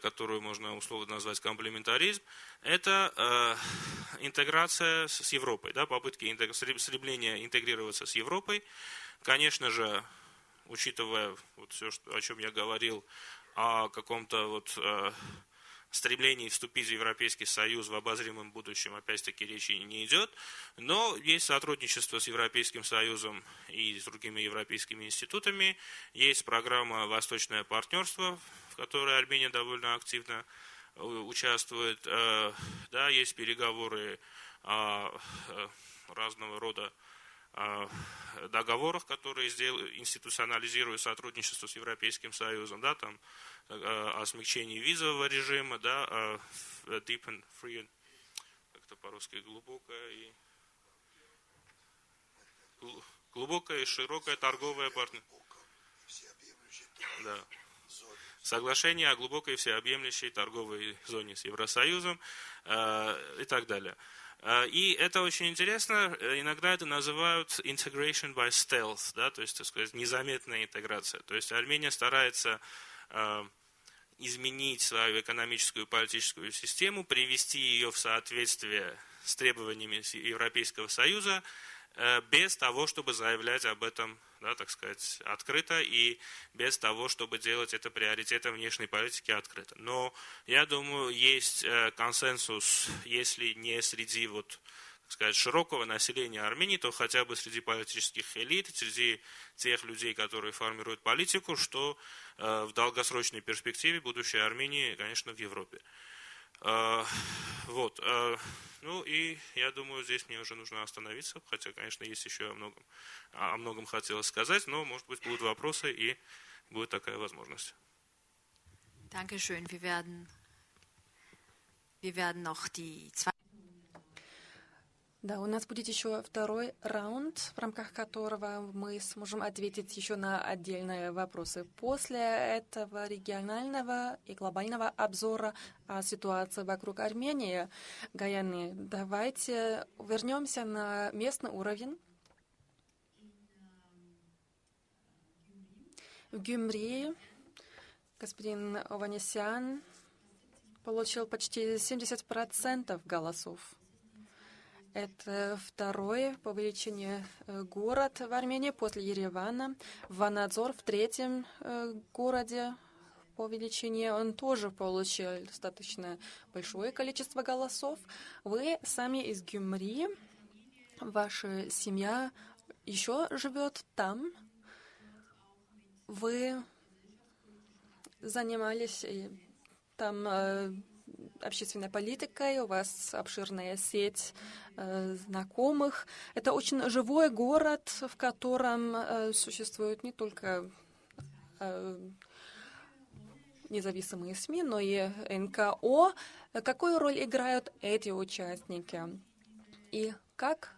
которую можно условно назвать комплементаризм, это э, интеграция с Европой, да, попытки стремления интегрироваться с Европой. Конечно же, учитывая вот все, о чем я говорил, о каком-то вот э, стремлении вступить в Европейский Союз в обозримом будущем, опять-таки, речи не идет, но есть сотрудничество с Европейским Союзом и с другими европейскими институтами, есть программа «Восточное партнерство», которой Армения довольно активно э, участвует. Э, да, есть переговоры о э, разного рода договорах, которые институционализируют сотрудничество с Европейским Союзом, да, там, о смягчении визового режима, да, deep and free, как-то по-русски глубокое и глубокая и широкая торговая партнерство. Да соглашение о глубокой всеобъемлющей торговой зоне с Евросоюзом э, и так далее. И это очень интересно. Иногда это называют integration by stealth, да, то есть, так сказать, незаметная интеграция. То есть Армения старается изменить свою экономическую и политическую систему, привести ее в соответствие с требованиями Европейского Союза, Э, без того, чтобы заявлять об этом, да, так сказать, открыто и без того, чтобы делать это приоритетом внешней политики открыто. Но я думаю, есть э, консенсус, если не среди вот, так сказать, широкого населения Армении, то хотя бы среди политических элит, среди тех людей, которые формируют политику, что э, в долгосрочной перспективе будущее Армении, конечно, в Европе. Вот. Ну и я думаю, здесь мне уже нужно остановиться, хотя, конечно, есть еще о многом, о многом хотелось сказать, но, может быть, будут вопросы и будет такая возможность. Dankeschön. Wir werden, wir werden noch die zwei да, у нас будет еще второй раунд, в рамках которого мы сможем ответить еще на отдельные вопросы. После этого регионального и глобального обзора о ситуации вокруг Армении, Гаяны, давайте вернемся на местный уровень. В Гюмри господин Ованесян получил почти 70% голосов. Это второй по величине э, город в Армении после Еревана. Ванадзор в третьем э, городе по величине. Он тоже получил достаточно большое количество голосов. Вы сами из Гюмри. Ваша семья еще живет там. Вы занимались э, там общественной политикой, у вас обширная сеть э, знакомых. Это очень живой город, в котором э, существуют не только э, независимые СМИ, но и НКО. Какую роль играют эти участники? И как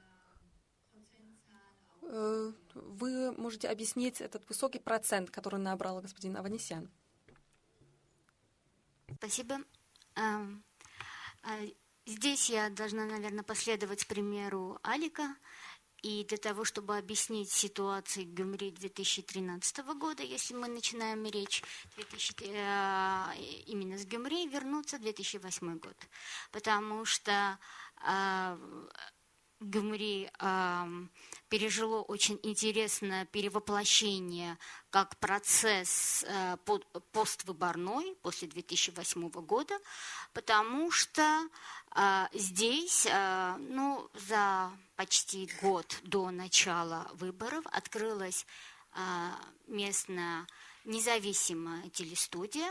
э, вы можете объяснить этот высокий процент, который набрал господин Аванесян? Спасибо. Эм, а, здесь я должна, наверное, последовать примеру Алика. И для того, чтобы объяснить ситуацию в Гюмри 2013 года, если мы начинаем речь 2000, э, именно с Гюмри, вернуться в 2008 год. Потому что э, Гюмри э, пережило очень интересное перевоплощение как процесс э, поствыборной после 2008 года, потому что э, здесь, э, ну, за почти год до начала выборов открылась э, местная независимая телестудия,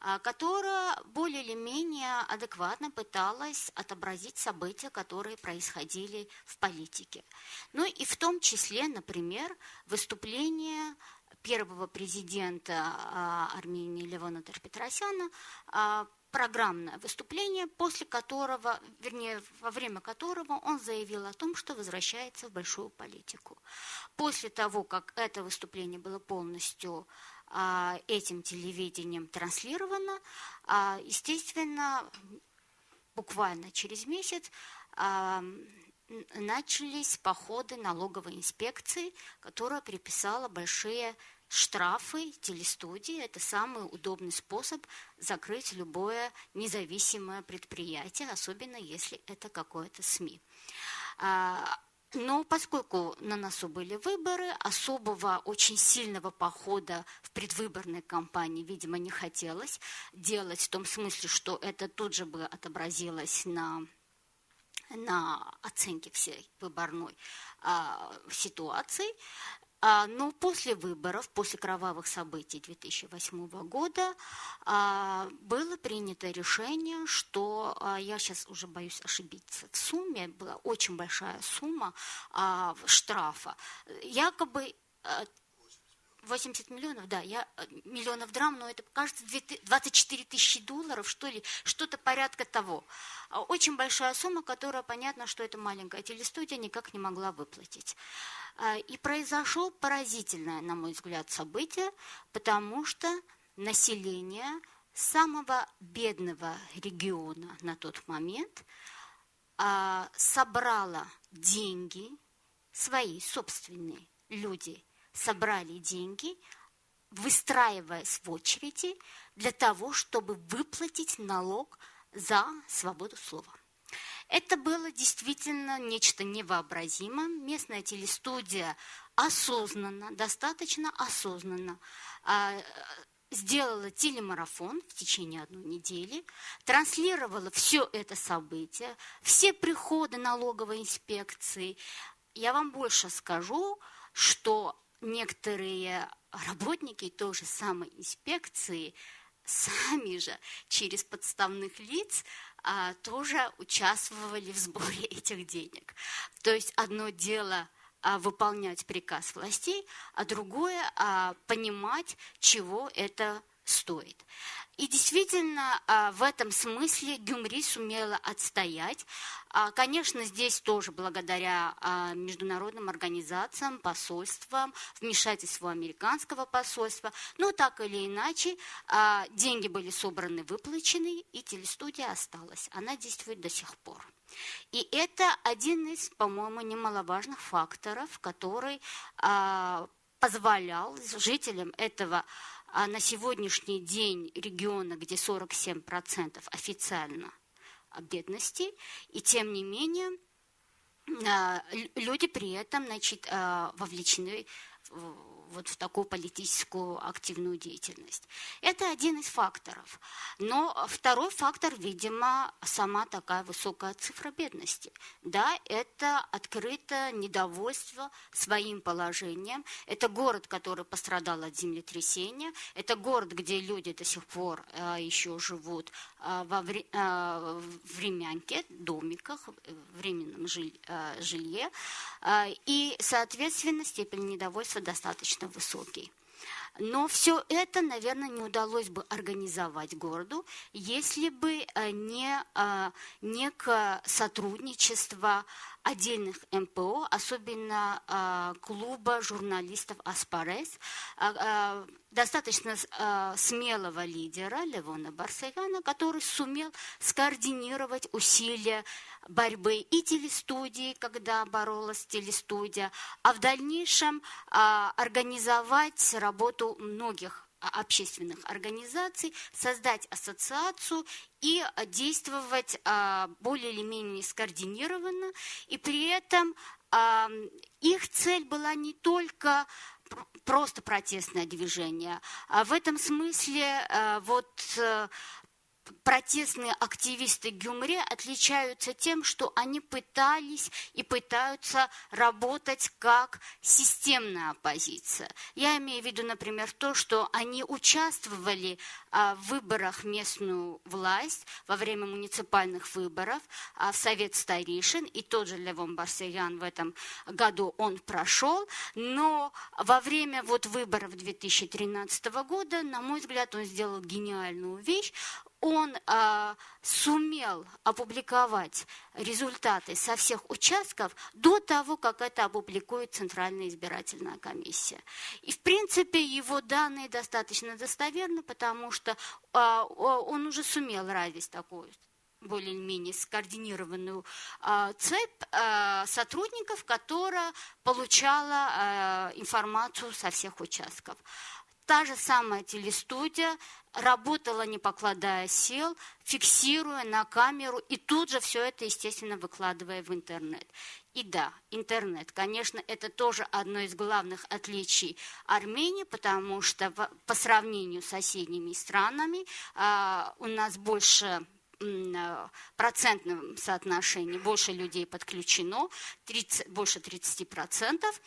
а, которая более или менее адекватно пыталась отобразить события, которые происходили в политике. Ну и в том числе, например, выступление первого президента а, Армении Левона Терпетросяна а, программное выступление, после которого, вернее, во время которого он заявил о том, что возвращается в большую политику. После того, как это выступление было полностью этим телевидением транслировано, а, естественно, буквально через месяц а, начались походы налоговой инспекции, которая приписала большие штрафы телестудии. Это самый удобный способ закрыть любое независимое предприятие, особенно если это какое-то СМИ. Но поскольку на носу были выборы, особого очень сильного похода в предвыборной кампании, видимо, не хотелось делать в том смысле, что это тут же бы отобразилось на на оценке всей выборной а, ситуации. А, но после выборов, после кровавых событий 2008 года а, было принято решение, что а, я сейчас уже боюсь ошибиться в сумме, была очень большая сумма штрафа, якобы 80 миллионов, да, я миллионов драм, но это, кажется, 24 тысячи долларов, что ли, что-то порядка того. Очень большая сумма, которая, понятно, что эта маленькая телестудия никак не могла выплатить. А, и произошло поразительное, на мой взгляд, событие, потому что население самого бедного региона на тот момент а, собрала деньги, свои собственные люди собрали деньги, выстраиваясь в очереди для того, чтобы выплатить налог за свободу слова. Это было действительно нечто невообразимое. Местная телестудия осознанно, достаточно осознанно а, сделала телемарафон в течение одной недели, транслировала все это событие, все приходы налоговой инспекции. Я вам больше скажу, что некоторые работники той же самой инспекции сами же через подставных лиц а, тоже участвовали в сборе этих денег. То есть одно дело а, выполнять приказ властей, а другое а, понимать, чего это стоит. И действительно, а, в этом смысле Гюмри сумела отстоять. А, конечно, здесь тоже благодаря а, международным организациям, посольствам, вмешательству американского посольства. Но так или иначе, деньги были собраны, выплачены, и телестудия осталась. Она действует до сих пор. И это один из, по-моему, немаловажных факторов, который позволял жителям этого а на сегодняшний день региона, где 47% официально бедности, и тем не менее а, люди при этом значит, а, вовлечены вот в такую политическую активную деятельность. Это один из факторов. Но второй фактор, видимо, сама такая высокая цифра бедности. Да, это открытое недовольство своим положением. Это город, который пострадал от землетрясения. Это город, где люди до сих пор э, еще живут э, во вре, э, в времянке, домиках, временном жиль, э, жилье. Э, и, соответственно, степень недовольства достаточно достаточно высокий. Но все это, наверное, не удалось бы организовать городу, если бы э, не э, некое сотрудничество отдельных МПО, особенно э, клуба журналистов «Аспарес», достаточно смелого лидера Левона Барсаяна, который сумел скоординировать усилия борьбы и телестудии, когда боролась телестудия, а в дальнейшем а, организовать работу многих общественных организаций, создать ассоциацию и действовать а, более или менее скоординированно. И при этом а, их цель была не только просто протестное движение. А в этом смысле вот э, протестные активисты Гюмре отличаются тем, что они пытались и пытаются работать как системная оппозиция. Я имею в виду, например, то, что они участвовали а, в выборах местную власть во время муниципальных выборов а, в Совет старейшин, и тот же Левон Барсаян в этом году он прошел, но во время вот выборов 2013 года, на мой взгляд, он сделал гениальную вещь, он а, сумел опубликовать результаты со всех участков до того, как это опубликует Центральная избирательная комиссия. И, в принципе, его данные достаточно достоверны, потому что а, он уже сумел развить такую более-менее скоординированную а, цепь а, сотрудников, которая получала а, информацию со всех участков. Та же самая телестудия работала, не покладая сил, фиксируя на камеру и тут же все это, естественно, выкладывая в интернет. И да, интернет, конечно, это тоже одно из главных отличий Армении, потому что по сравнению с соседними странами а, у нас больше процентном соотношении больше людей подключено, 30, больше 30 процентов.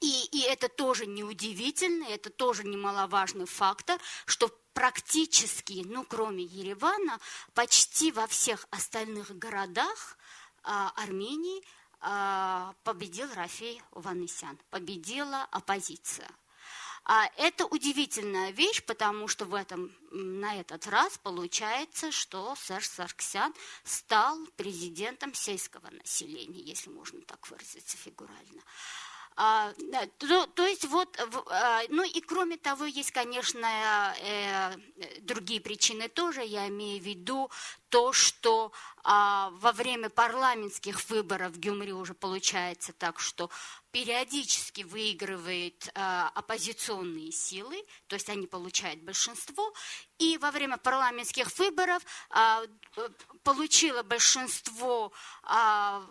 И, и это тоже неудивительно, это тоже немаловажный фактор, что практически, ну, кроме Еревана, почти во всех остальных городах а, Армении а, победил Рафей Ванесян, победила оппозиция. А это удивительная вещь, потому что в этом, на этот раз получается, что Серж Сарксян стал президентом сельского населения, если можно так выразиться фигурально. А, то, то есть вот, а, ну и кроме того, есть, конечно, э, другие причины тоже, я имею в виду то, что а, во время парламентских выборов в Гюмри уже получается так, что периодически выигрывает а, оппозиционные силы, то есть они получают большинство, и во время парламентских выборов а, получило большинство а,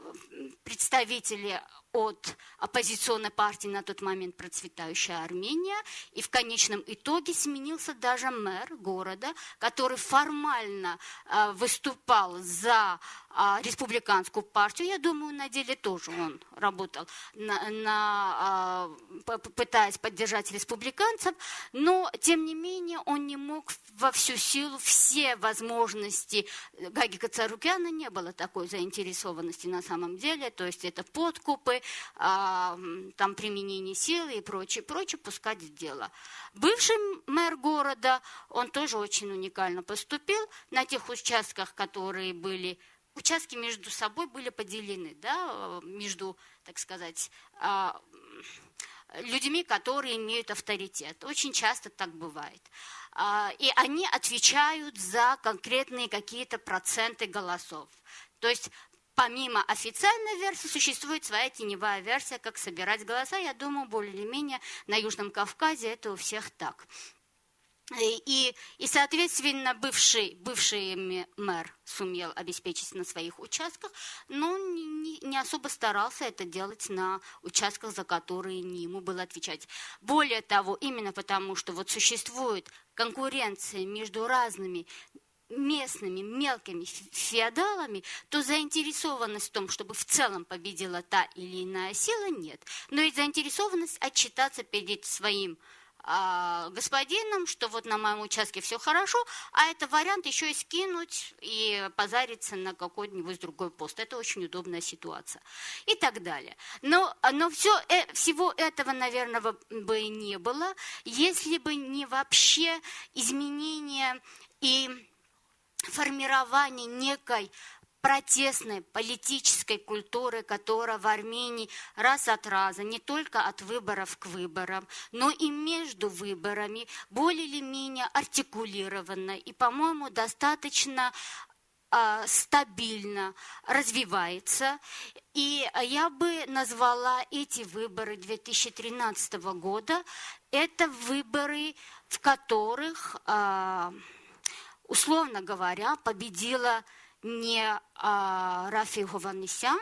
представителей от оппозиционной партии на тот момент процветающая Армения, и в конечном итоге сменился даже мэр города, который формально а, выступал за а, республиканскую партию. Я думаю, на деле тоже он работал, на, на, а, пытаясь поддержать республиканцев, но, тем не менее, он не мог во всю силу все возможности. Гаги Кацарукяна не было такой заинтересованности на самом деле, то есть это подкупы, там применение силы и прочее, прочее, пускать в дело. Бывший мэр города, он тоже очень уникально поступил на тех участках, которые были участки между собой были поделены, да, между, так сказать, а, людьми, которые имеют авторитет. Очень часто так бывает. А, и они отвечают за конкретные какие-то проценты голосов. То есть помимо официальной версии существует своя теневая версия, как собирать голоса. Я думаю, более или менее на Южном Кавказе это у всех так. И, и соответственно, бывший, бывший мэр сумел обеспечить на своих участках, но не, не особо старался это делать на участках, за которые не ему было отвечать. Более того, именно потому, что вот существует конкуренция между разными местными мелкими феодалами, то заинтересованность в том, чтобы в целом победила та или иная сила, нет. Но и заинтересованность отчитаться перед своим а, господином, что вот на моем участке все хорошо, а это вариант еще и скинуть и позариться на какой-нибудь другой пост. Это очень удобная ситуация. И так далее. Но, но все, э, всего этого, наверное, бы не было, если бы не вообще изменение и формирование некой протестной политической культуры, которая в Армении раз от раза, не только от выборов к выборам, но и между выборами более или менее артикулированно и, по-моему, достаточно э, стабильно развивается. И я бы назвала эти выборы 2013 года, это выборы, в которых, э, условно говоря, победила не а, Рафи Гованесян,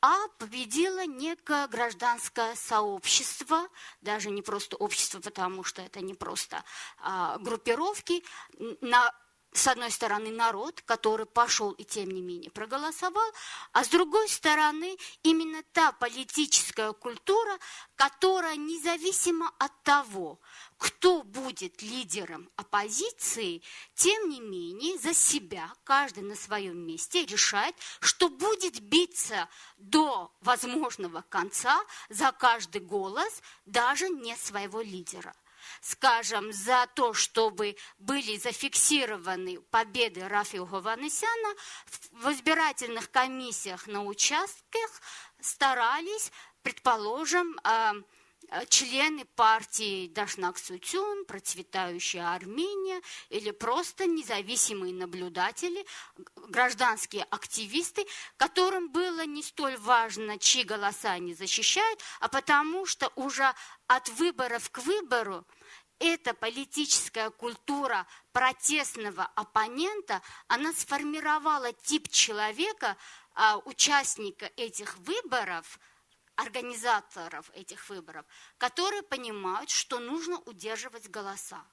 а победило некое гражданское сообщество, даже не просто общество, потому что это не просто а, группировки, на с одной стороны, народ, который пошел и тем не менее проголосовал, а с другой стороны, именно та политическая культура, которая независимо от того, кто будет лидером оппозиции, тем не менее за себя каждый на своем месте решает, что будет биться до возможного конца за каждый голос даже не своего лидера скажем, за то, чтобы были зафиксированы победы Рафиу Гованесяна, в избирательных комиссиях на участках старались, предположим, а, а, члены партии Дашнак Сутюн, процветающая Армения, или просто независимые наблюдатели, гражданские активисты, которым было не столь важно, чьи голоса они защищают, а потому что уже от выборов к выбору эта политическая культура протестного оппонента, она сформировала тип человека, а, участника этих выборов, организаторов этих выборов, которые понимают, что нужно удерживать голоса.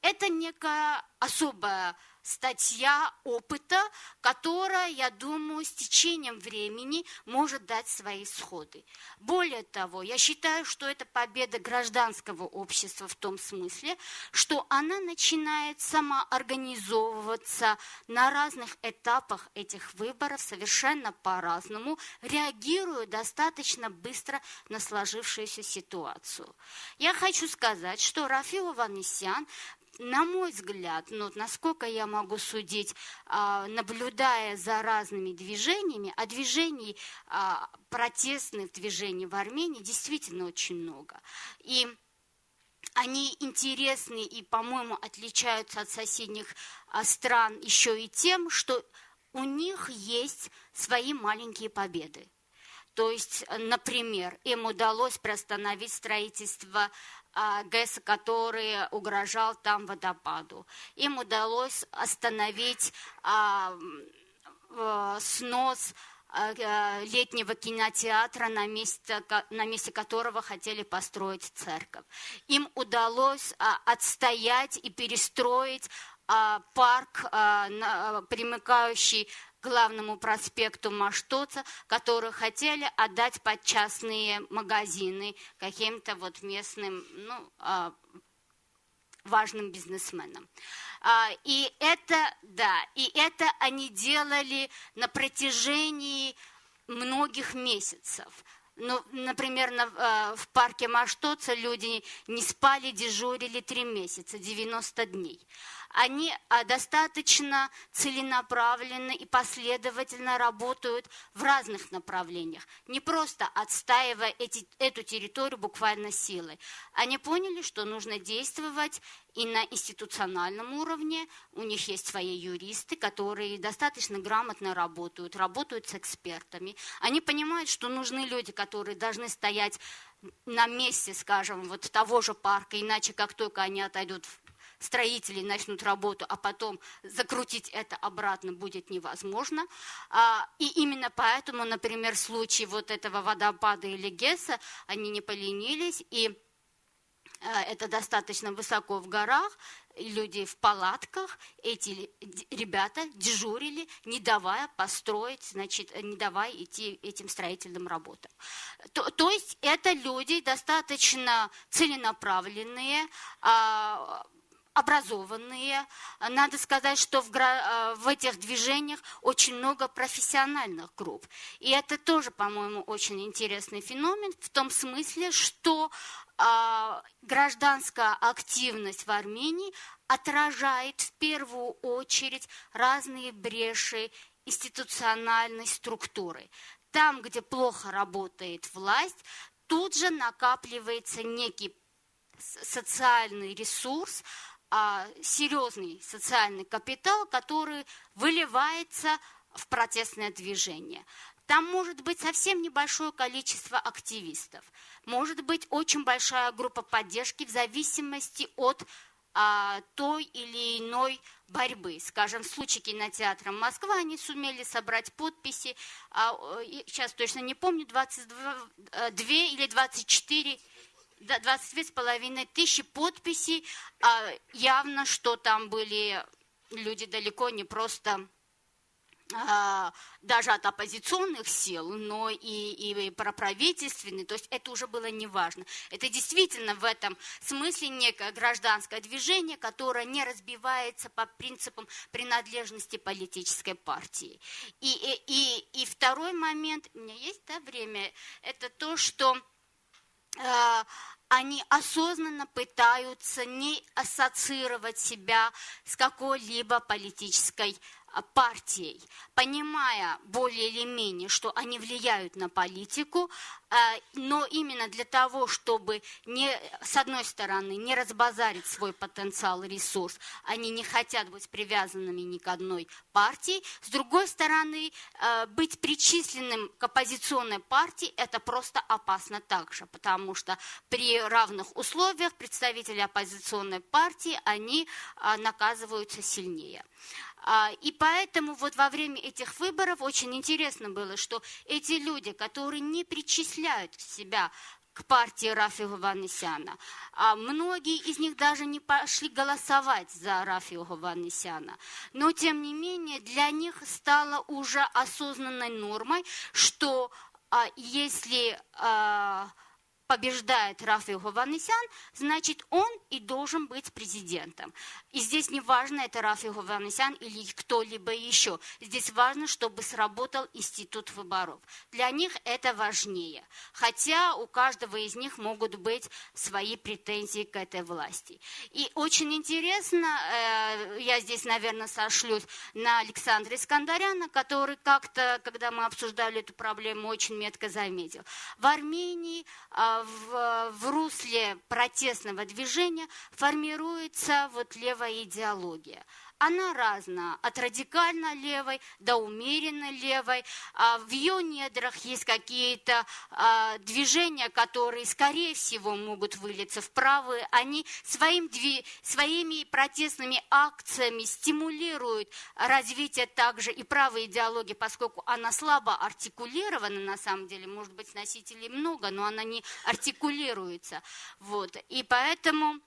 Это некая особая статья опыта, которая, я думаю, с течением времени может дать свои исходы. Более того, я считаю, что это победа гражданского общества в том смысле, что она начинает самоорганизовываться на разных этапах этих выборов совершенно по-разному, реагируя достаточно быстро на сложившуюся ситуацию. Я хочу сказать, что Рафил Ванесян на мой взгляд, ну, насколько я могу судить, а, наблюдая за разными движениями, а движений, а, протестных движений в Армении действительно очень много. И они интересны и, по-моему, отличаются от соседних а, стран еще и тем, что у них есть свои маленькие победы. То есть, например, им удалось приостановить строительство ГЭС, который угрожал там водопаду. Им удалось остановить а, снос а, летнего кинотеатра, на месте, на месте которого хотели построить церковь. Им удалось отстоять и перестроить парк, примыкающий главному проспекту Маштоца, которые хотели отдать под частные магазины каким-то вот местным, ну, а, важным бизнесменам. А, и это, да, и это они делали на протяжении многих месяцев. Ну, например, на, э, в парке Маштоца люди не спали, дежурили три месяца, 90 дней они а, достаточно целенаправленно и последовательно работают в разных направлениях, не просто отстаивая эти, эту территорию буквально силой. Они поняли, что нужно действовать и на институциональном уровне. У них есть свои юристы, которые достаточно грамотно работают, работают с экспертами. Они понимают, что нужны люди, которые должны стоять на месте, скажем, вот того же парка, иначе как только они отойдут строители начнут работу, а потом закрутить это обратно будет невозможно. А, и именно поэтому, например, в случае вот этого водопада или ГЭСа, они не поленились, и а, это достаточно высоко в горах, люди в палатках, эти ребята дежурили, не давая построить, значит, не давая идти этим строительным работам. То, то есть это люди достаточно целенаправленные, а, образованные. Надо сказать, что в, э, в этих движениях очень много профессиональных групп. И это тоже, по-моему, очень интересный феномен в том смысле, что а, гражданская активность в Армении отражает в первую очередь разные бреши институциональной структуры. Там, где плохо работает власть, тут же накапливается некий социальный ресурс, серьезный социальный капитал, который выливается в протестное движение. Там может быть совсем небольшое количество активистов, может быть очень большая группа поддержки в зависимости от а, той или иной борьбы. Скажем, в случае кинотеатра Москва они сумели собрать подписи, а, сейчас точно не помню, 22 2 или 24 22,5 тысячи подписей. А явно, что там были люди далеко не просто а, даже от оппозиционных сил, но и, и проправительственные, то есть это уже было неважно. Это действительно в этом смысле некое гражданское движение, которое не разбивается по принципам принадлежности политической партии. И, и, и, и второй момент, у меня есть да, время, это то, что они осознанно пытаются не ассоциировать себя с какой-либо политической партией, понимая более или менее, что они влияют на политику, а, но именно для того, чтобы не, с одной стороны не разбазарить свой потенциал и ресурс, они не хотят быть привязанными ни к одной партии, с другой стороны а, быть причисленным к оппозиционной партии это просто опасно также, потому что при равных условиях представители оппозиционной партии они наказываются сильнее. А, и поэтому вот во время этих выборов очень интересно было, что эти люди, которые не причисляют себя к партии Рафига Ванесяна. А многие из них даже не пошли голосовать за Рафига Ванесяна. Но, тем не менее, для них стало уже осознанной нормой, что а, если побеждает Рафаил Хованесян, значит, он и должен быть президентом. И здесь не важно, это Рафаил Хованесян или кто-либо еще. Здесь важно, чтобы сработал институт выборов. Для них это важнее. Хотя у каждого из них могут быть свои претензии к этой власти. И очень интересно, э, я здесь, наверное, сошлюсь на Александра Искандаряна, который как-то, когда мы обсуждали эту проблему, очень метко заметил. В Армении э, в, в русле протестного движения формируется вот левая идеология. Она разная, от радикально левой до умеренно левой. А в ее недрах есть какие-то а, движения, которые, скорее всего, могут вылиться в правые. Они своим, своими протестными акциями стимулируют развитие также и правой идеологии, поскольку она слабо артикулирована, на самом деле, может быть, носителей много, но она не артикулируется. Вот. И поэтому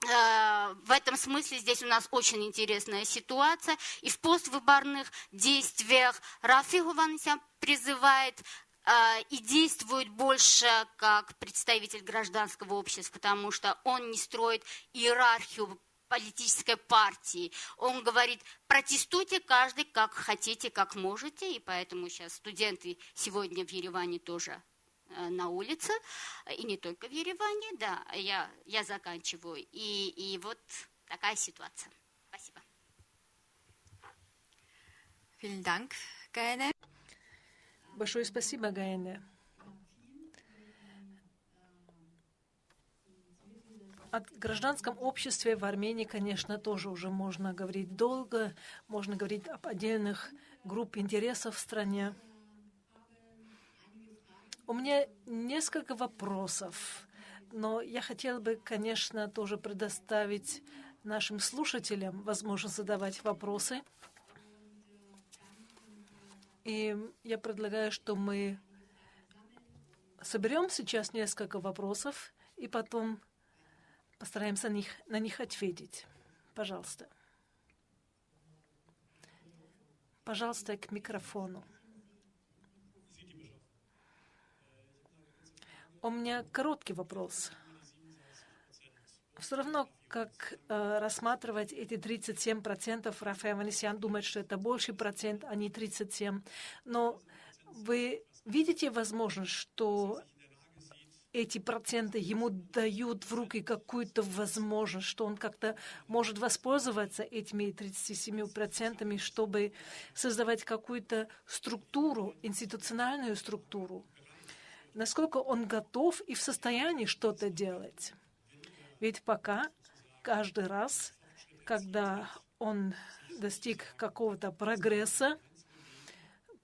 в этом смысле здесь у нас очень интересная ситуация. И в поствыборных действиях Рафиг Ивановича призывает э, и действует больше как представитель гражданского общества, потому что он не строит иерархию политической партии. Он говорит, протестуйте каждый как хотите, как можете, и поэтому сейчас студенты сегодня в Ереване тоже Э, на улице, и не только в Ереване, да, я, я заканчиваю. И, и вот такая ситуация. Спасибо. Большое спасибо, Гаэне. О гражданском обществе в Армении, конечно, тоже уже можно говорить долго, можно говорить об отдельных групп интересов в стране. У меня несколько вопросов, но я хотела бы, конечно, тоже предоставить нашим слушателям возможность задавать вопросы. И я предлагаю, что мы соберем сейчас несколько вопросов и потом постараемся на них, на них ответить. Пожалуйста. Пожалуйста, к микрофону. У меня короткий вопрос. Все равно, как э, рассматривать эти 37%, Рафаэль Ванесян думает, что это больший процент, а не 37%. Но вы видите возможность, что эти проценты ему дают в руки какую-то возможность, что он как-то может воспользоваться этими 37%, чтобы создавать какую-то структуру, институциональную структуру, насколько он готов и в состоянии что-то делать. Ведь пока каждый раз, когда он достиг какого-то прогресса,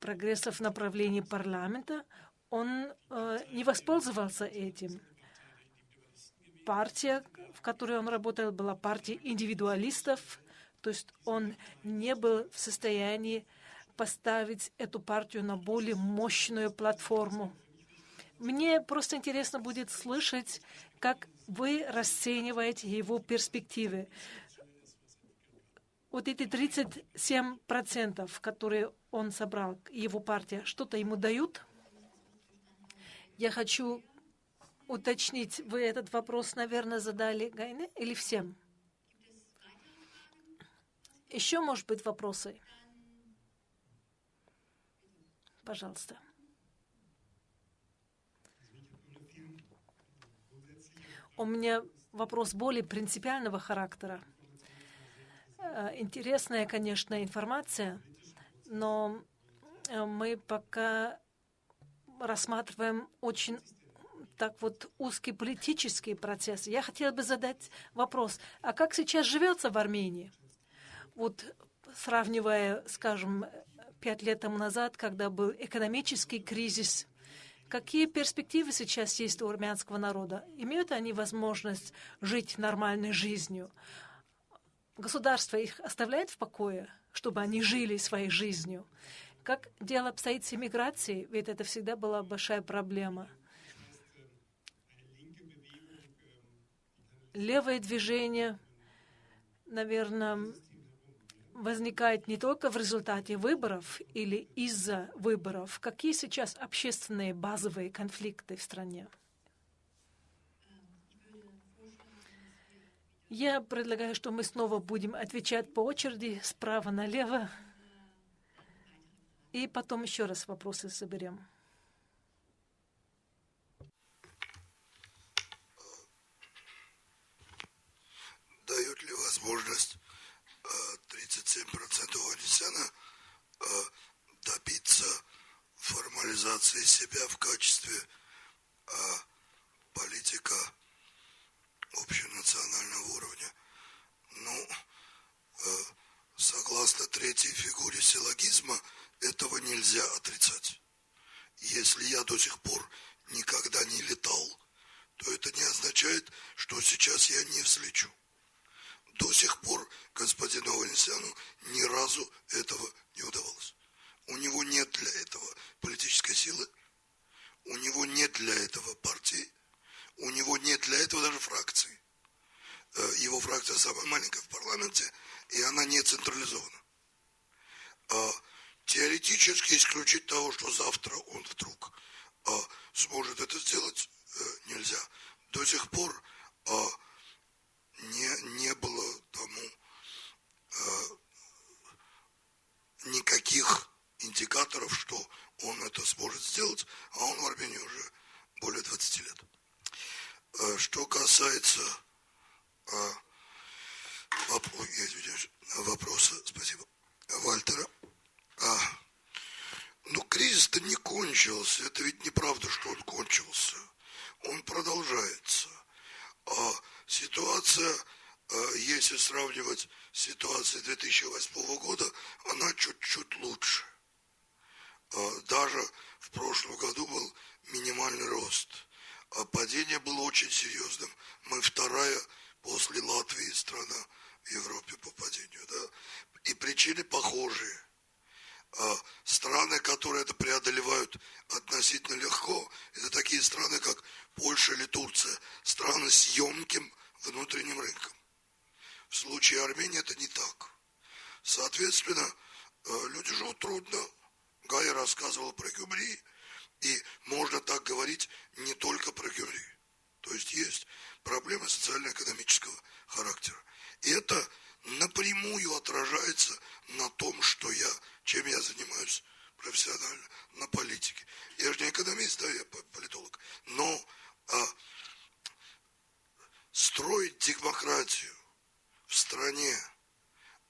прогресса в направлении парламента, он э, не воспользовался этим. Партия, в которой он работал, была партия индивидуалистов, то есть он не был в состоянии поставить эту партию на более мощную платформу. Мне просто интересно будет слышать, как вы расцениваете его перспективы. Вот эти 37%, которые он собрал, его партия, что-то ему дают? Я хочу уточнить, вы этот вопрос, наверное, задали Гайне или всем? Еще, может быть, вопросы? Пожалуйста. У меня вопрос более принципиального характера. Э, интересная, конечно, информация, но э, мы пока рассматриваем очень так вот узкий политический процесс. Я хотела бы задать вопрос, а как сейчас живется в Армении? Вот сравнивая, скажем, пять лет тому назад, когда был экономический кризис, Какие перспективы сейчас есть у армянского народа? Имеют они возможность жить нормальной жизнью? Государство их оставляет в покое, чтобы они жили своей жизнью? Как дело обстоит с иммиграцией? Ведь это всегда была большая проблема. Левое движение, наверное, возникает не только в результате выборов или из-за выборов. Какие сейчас общественные базовые конфликты в стране? Я предлагаю, что мы снова будем отвечать по очереди справа налево. И потом еще раз вопросы соберем. Дают ли возможность 37% Анисяна добиться формализации себя в качестве политика общенационального уровня. Ну, э, согласно третьей фигуре силлогизма, этого нельзя отрицать. Если я до сих пор никогда не летал, то это не означает, что сейчас я не взлечу. До сих пор господину Аванесяну ни разу этого не удавалось. У него нет для этого политической силы, у него нет для этого партии, у него нет для этого даже фракции. Э, его фракция самая маленькая в парламенте, и она не централизована. А теоретически исключить того, что завтра он вдруг а, сможет это сделать, э, нельзя. До сих пор не, не было тому а, никаких индикаторов, что он это сможет сделать, а он в Армении уже более 20 лет. А, что касается а, воп, я извиняюсь, вопроса, спасибо, Вальтера, а, ну, кризис-то не кончился. Это ведь неправда, что он кончился. Он продолжается. А ситуация, а, если сравнивать с ситуацией 2008 года, она чуть-чуть лучше. А, даже в прошлом году был минимальный рост. А падение было очень серьезным. Мы вторая после Латвии страна в Европе по падению. Да? И причины похожие – а страны, которые это преодолевают относительно легко, это такие страны, как Польша или Турция, страны с емким внутренним рынком. В случае Армении это не так. Соответственно, э, люди живут трудно. Гая рассказывал про Гюмри, и можно так говорить не только про Гюмри. То есть есть проблемы социально-экономического характера. И это напрямую отражается на том, что я чем я занимаюсь профессионально, на политике. Я же не экономист, да, я политолог. Но а, строить демократию в стране,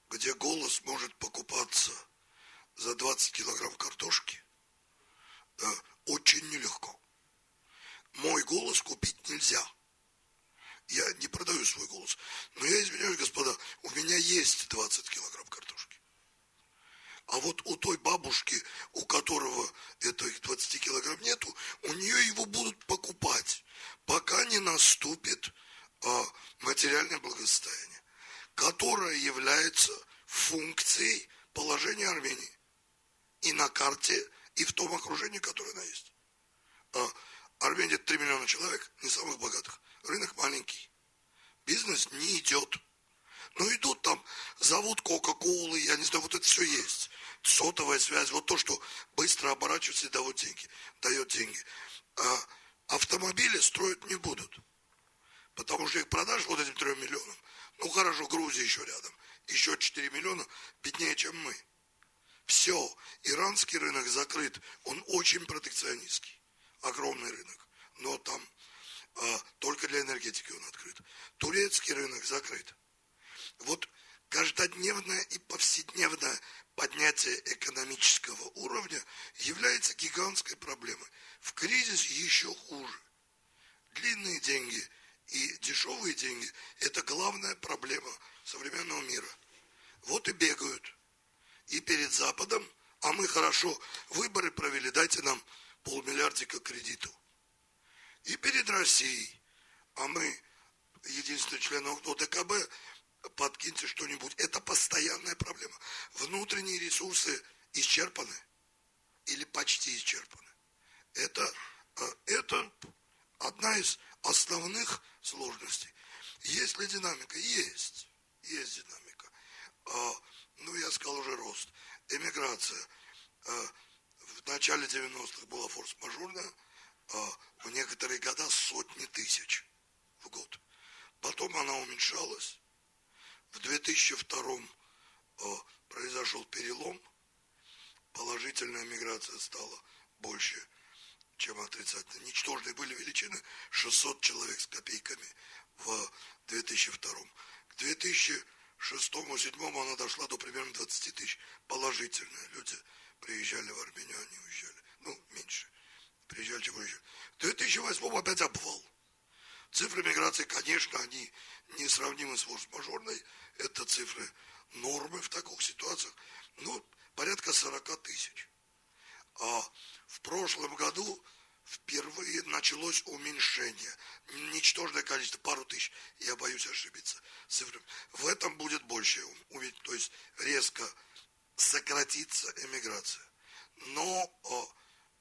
где голос может покупаться за 20 килограмм картошки, а, очень нелегко. Мой голос купить нельзя. Я не продаю свой голос. Но я извиняюсь, господа, у меня есть 20 килограмм картошки. А вот у той бабушки, у которого этих 20 килограмм нету, у нее его будут покупать, пока не наступит а, материальное благосостояние, которое является функцией положения Армении и на карте, и в том окружении, которое она есть. А, Армения 3 миллиона человек, не самых богатых. Рынок маленький. Бизнес не идет. Но идут там, зовут Кока-Колы, я не знаю, вот это все есть связь, вот то, что быстро оборачивается и дает деньги. Дает деньги. А автомобили строить не будут. Потому что их продаж вот этим трем миллионам. Ну хорошо, Грузия еще рядом. Еще 4 миллиона беднее, чем мы. Все, иранский рынок закрыт. Он очень протекционистский. Огромный рынок. Но там а, только для энергетики он открыт. Турецкий рынок закрыт. Вот каждодневная и повседневная поднятие экономического уровня является гигантской проблемой. В кризис еще хуже. Длинные деньги и дешевые деньги – это главная проблема современного мира. Вот и бегают. И перед Западом, а мы хорошо выборы провели, дайте нам полмиллиардика кредиту. И перед Россией, а мы единственный член ОДКБ, подкиньте что-нибудь. Это постоянная проблема. Внутренние ресурсы исчерпаны или почти исчерпаны. Это, э, это одна из основных сложностей. Есть ли динамика? Есть. Есть динамика. А, ну, я сказал уже рост. Эмиграция. А, в начале 90-х была форс-мажорная. А, в некоторые года сотни тысяч в год. Потом она уменьшалась. В 2002 э, произошел перелом, положительная миграция стала больше, чем отрицательная. Ничтожные были величины 600 человек с копейками в 2002. К 2006-2007 она дошла до примерно 20 тысяч. Положительная. Люди приезжали в Армению, они уезжали. Ну, меньше. Приезжали, чем уезжали. В 2008 опять обвал. Цифры миграции, конечно, они несравнимы с форс-мажорной. Это цифры нормы в таких ситуациях. Ну, порядка 40 тысяч. А в прошлом году впервые началось уменьшение. Ничтожное количество, пару тысяч. Я боюсь ошибиться цифрами. В этом будет больше, то есть резко сократится эмиграция. Но,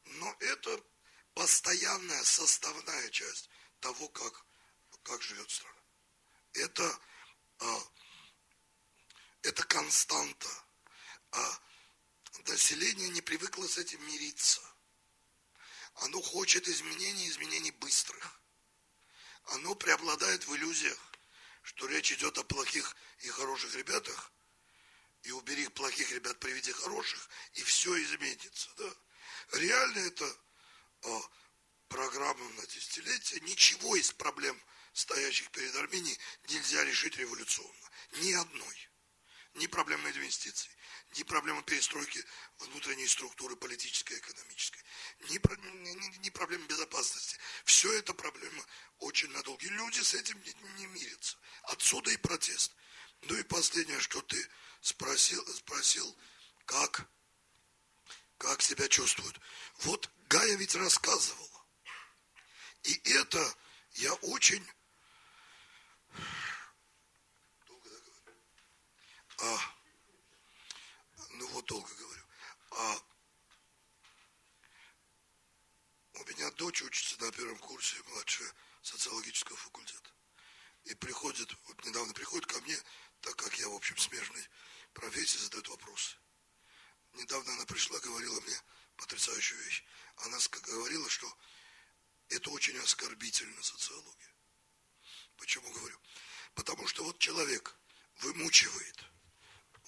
но это постоянная составная часть того, как, как живет страна. Это, это константа. А население не привыкло с этим мириться. Оно хочет изменений, изменений быстрых. Оно преобладает в иллюзиях, что речь идет о плохих и хороших ребятах, и убери плохих ребят, приведи хороших, и все изменится. Да? Реально это а, программа на десятилетие. Ничего из проблем, стоящих перед Арменией, нельзя решить революционно. Ни одной. Ни проблемы инвестиций, ни проблемы перестройки внутренней структуры политической и экономической, ни, ни, ни проблемы безопасности. Все это проблема очень надолго. И люди с этим не, не мирятся. Отсюда и протест. Ну и последнее, что ты спросил, спросил как, как себя чувствуют. Вот Гая ведь рассказывала. И это я очень... Долго да, говорю? А, ну вот долго говорю. А, у меня дочь учится на первом курсе, младшая социологического факультета. И приходит, вот недавно приходит ко мне, так как я, в общем, смежный профессии, задает вопросы. Недавно она пришла, говорила мне потрясающую вещь. Она говорила, что это очень оскорбительно социология. Почему говорю? Потому что вот человек вымучивает,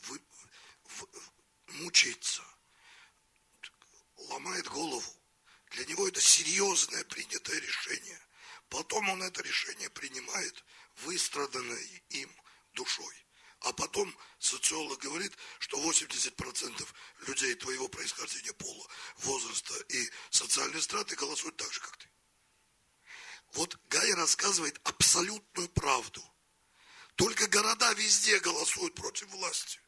вы, в, мучается, ломает голову. Для него это серьезное принятое решение. Потом он это решение принимает, выстраданное им душой. А потом социолог говорит, что 80% людей твоего происхождения, пола, возраста и социальной страты голосуют так же, как ты. Вот Гай рассказывает абсолютную правду. Только города везде голосуют против власти.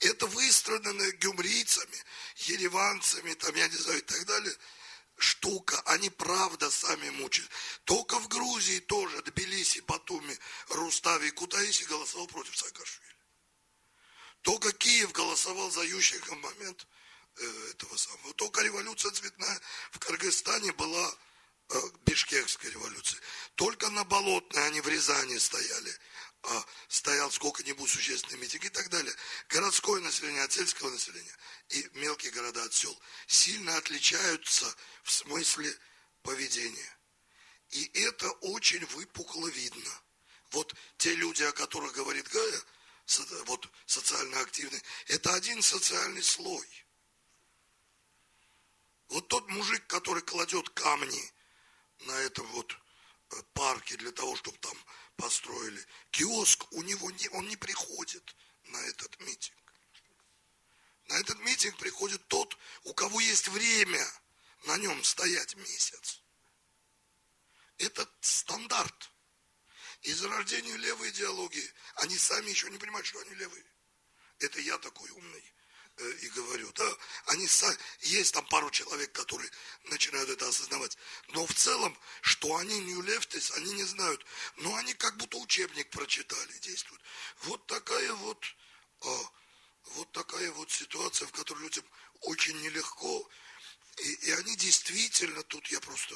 Это выстраданное гюмрийцами, ереванцами, там, я не знаю, и так далее – штука, они правда сами мучают. Только в Грузии тоже, Тбилиси, Батуми, Рустави, Кутаиси голосовал против Саакашвили. Только Киев голосовал за Ющенко в момент э, этого самого. Только революция цветная в Кыргызстане была Бишкекская революция. Только на Болотной они в Рязани стояли а, стоял сколько-нибудь существенный митинг и так далее. Городское население от сельского населения и мелкие города от сел сильно отличаются в смысле поведения. И это очень выпукло видно. Вот те люди, о которых говорит Гая, вот социально активные, это один социальный слой. Вот тот мужик, который кладет камни на этом вот э, парке для того, чтобы там построили. Киоск у него не, он не приходит на этот митинг. На этот митинг приходит тот, у кого есть время на нем стоять месяц. Это стандарт. И зарождение левой идеологии, они сами еще не понимают, что они левые. Это я такой умный и говорю, да, они есть там пару человек, которые начинают это осознавать, но в целом, что они не лефтис, они не знают, но они как будто учебник прочитали, действуют. Вот такая вот, а, вот такая вот ситуация, в которой людям очень нелегко, и, и они действительно, тут я просто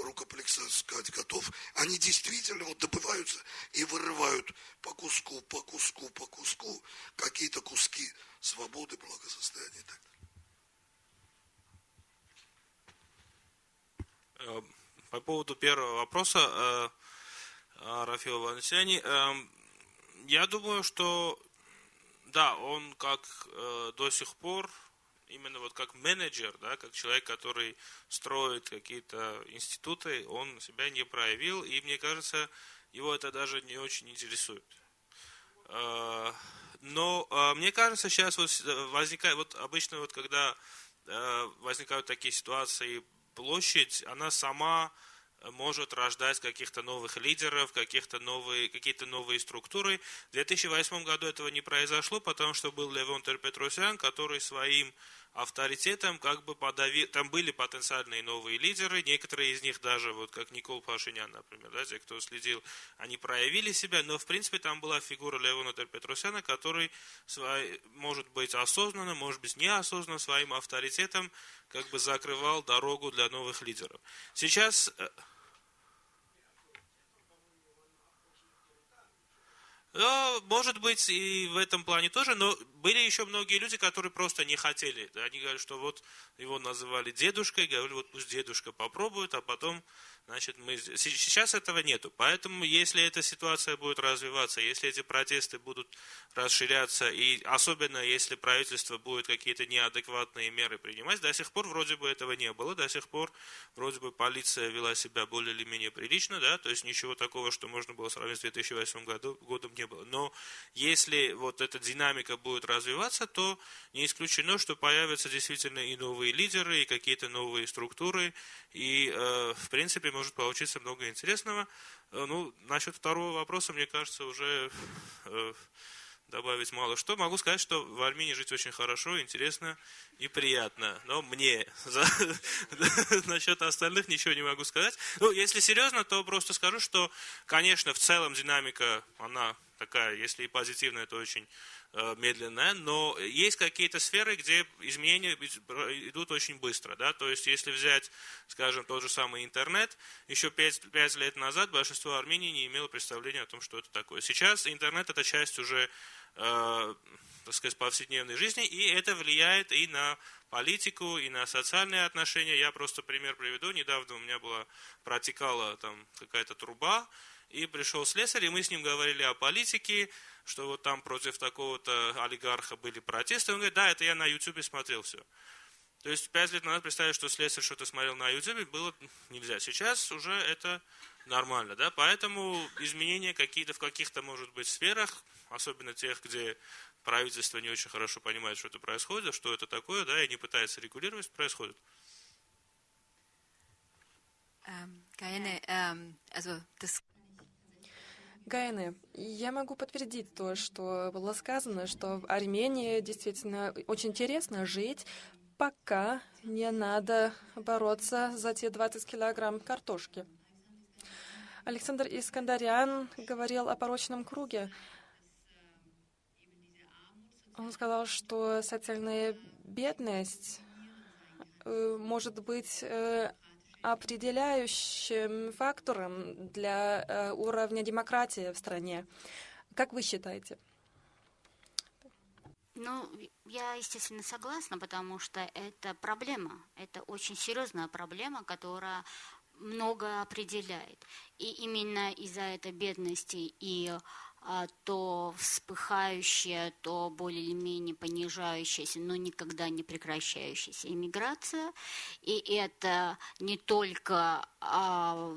рукоплексо сказать готов, они действительно вот добываются и вырывают по куску, по куску, по куску какие-то куски свободы, благосостояния и так далее. Э, по поводу первого вопроса э, Рафила Ванесяни, э, я думаю, что да, он как до сих пор именно вот как менеджер, да, как человек, который строит какие-то институты, он себя не проявил, и мне кажется, его это даже не очень интересует. Но а, мне кажется, сейчас вот возникает, вот обычно вот когда а, возникают такие ситуации, площадь, она сама может рождать каких-то новых лидеров, каких-то новые, какие-то новые структуры. В 2008 году этого не произошло, потому что был Левон Терпетросян, который своим авторитетом как бы подавил, там были потенциальные новые лидеры, некоторые из них даже, вот как Никол Пашинян, например, да, те, кто следил, они проявили себя, но в принципе там была фигура Леона Терпетросяна, который свой, может быть осознанно, может быть неосознанно своим авторитетом как бы закрывал дорогу для новых лидеров. Сейчас э, Ну, может быть, и в этом плане тоже, но были еще многие люди, которые просто не хотели. Они говорят, что вот его называли дедушкой, говорили, вот пусть дедушка попробует, а потом Значит, мы, сейчас этого нету. Поэтому, если эта ситуация будет развиваться, если эти протесты будут расширяться, и особенно если правительство будет какие-то неадекватные меры принимать, до сих пор вроде бы этого не было, до сих пор вроде бы полиция вела себя более или менее прилично, да, то есть ничего такого, что можно было сравнить с 2008 году, годом не было. Но если вот эта динамика будет развиваться, то не исключено, что появятся действительно и новые лидеры, и какие-то новые структуры, и, э, в принципе, может получиться много интересного. Э, ну, насчет второго вопроса, мне кажется, уже э, добавить мало что. Могу сказать, что в Армении жить очень хорошо, интересно и приятно. Но мне насчет остальных ничего не могу сказать. Ну, если серьезно, то просто скажу, что, конечно, в целом динамика, она такая, если и позитивная, то очень медленная, но есть какие-то сферы, где изменения идут очень быстро. Да? То есть, если взять, скажем, тот же самый интернет, еще 5, 5 лет назад большинство Армении не имело представления о том, что это такое. Сейчас интернет – это часть уже, э, так сказать, повседневной жизни, и это влияет и на политику, и на социальные отношения. Я просто пример приведу. Недавно у меня была, протекала там какая-то труба, и пришел слесарь, и мы с ним говорили о политике, что вот там против такого-то олигарха были протесты. Он говорит, да, это я на Ютубе смотрел все. То есть пять лет назад представить, что слесарь что-то смотрел на Ютубе, было нельзя. Сейчас уже это нормально, да, поэтому изменения какие-то в каких-то, может быть, сферах, особенно тех, где правительство не очень хорошо понимает, что это происходит, что это такое, да, и не пытается регулировать, происходит. Ähm, keine, ähm, also das Гайны, я могу подтвердить то, что было сказано, что в Армении действительно очень интересно жить, пока не надо бороться за те 20 килограмм картошки. Александр Искандарян говорил о порочном круге. Он сказал, что социальная бедность э, может быть э, определяющим фактором для э, уровня демократии в стране. Как вы считаете? Ну, я, естественно, согласна, потому что это проблема, это очень серьезная проблема, которая много определяет. И именно из-за этой бедности и то вспыхающая, то более или менее понижающаяся, но никогда не прекращающаяся иммиграция. И это не только а,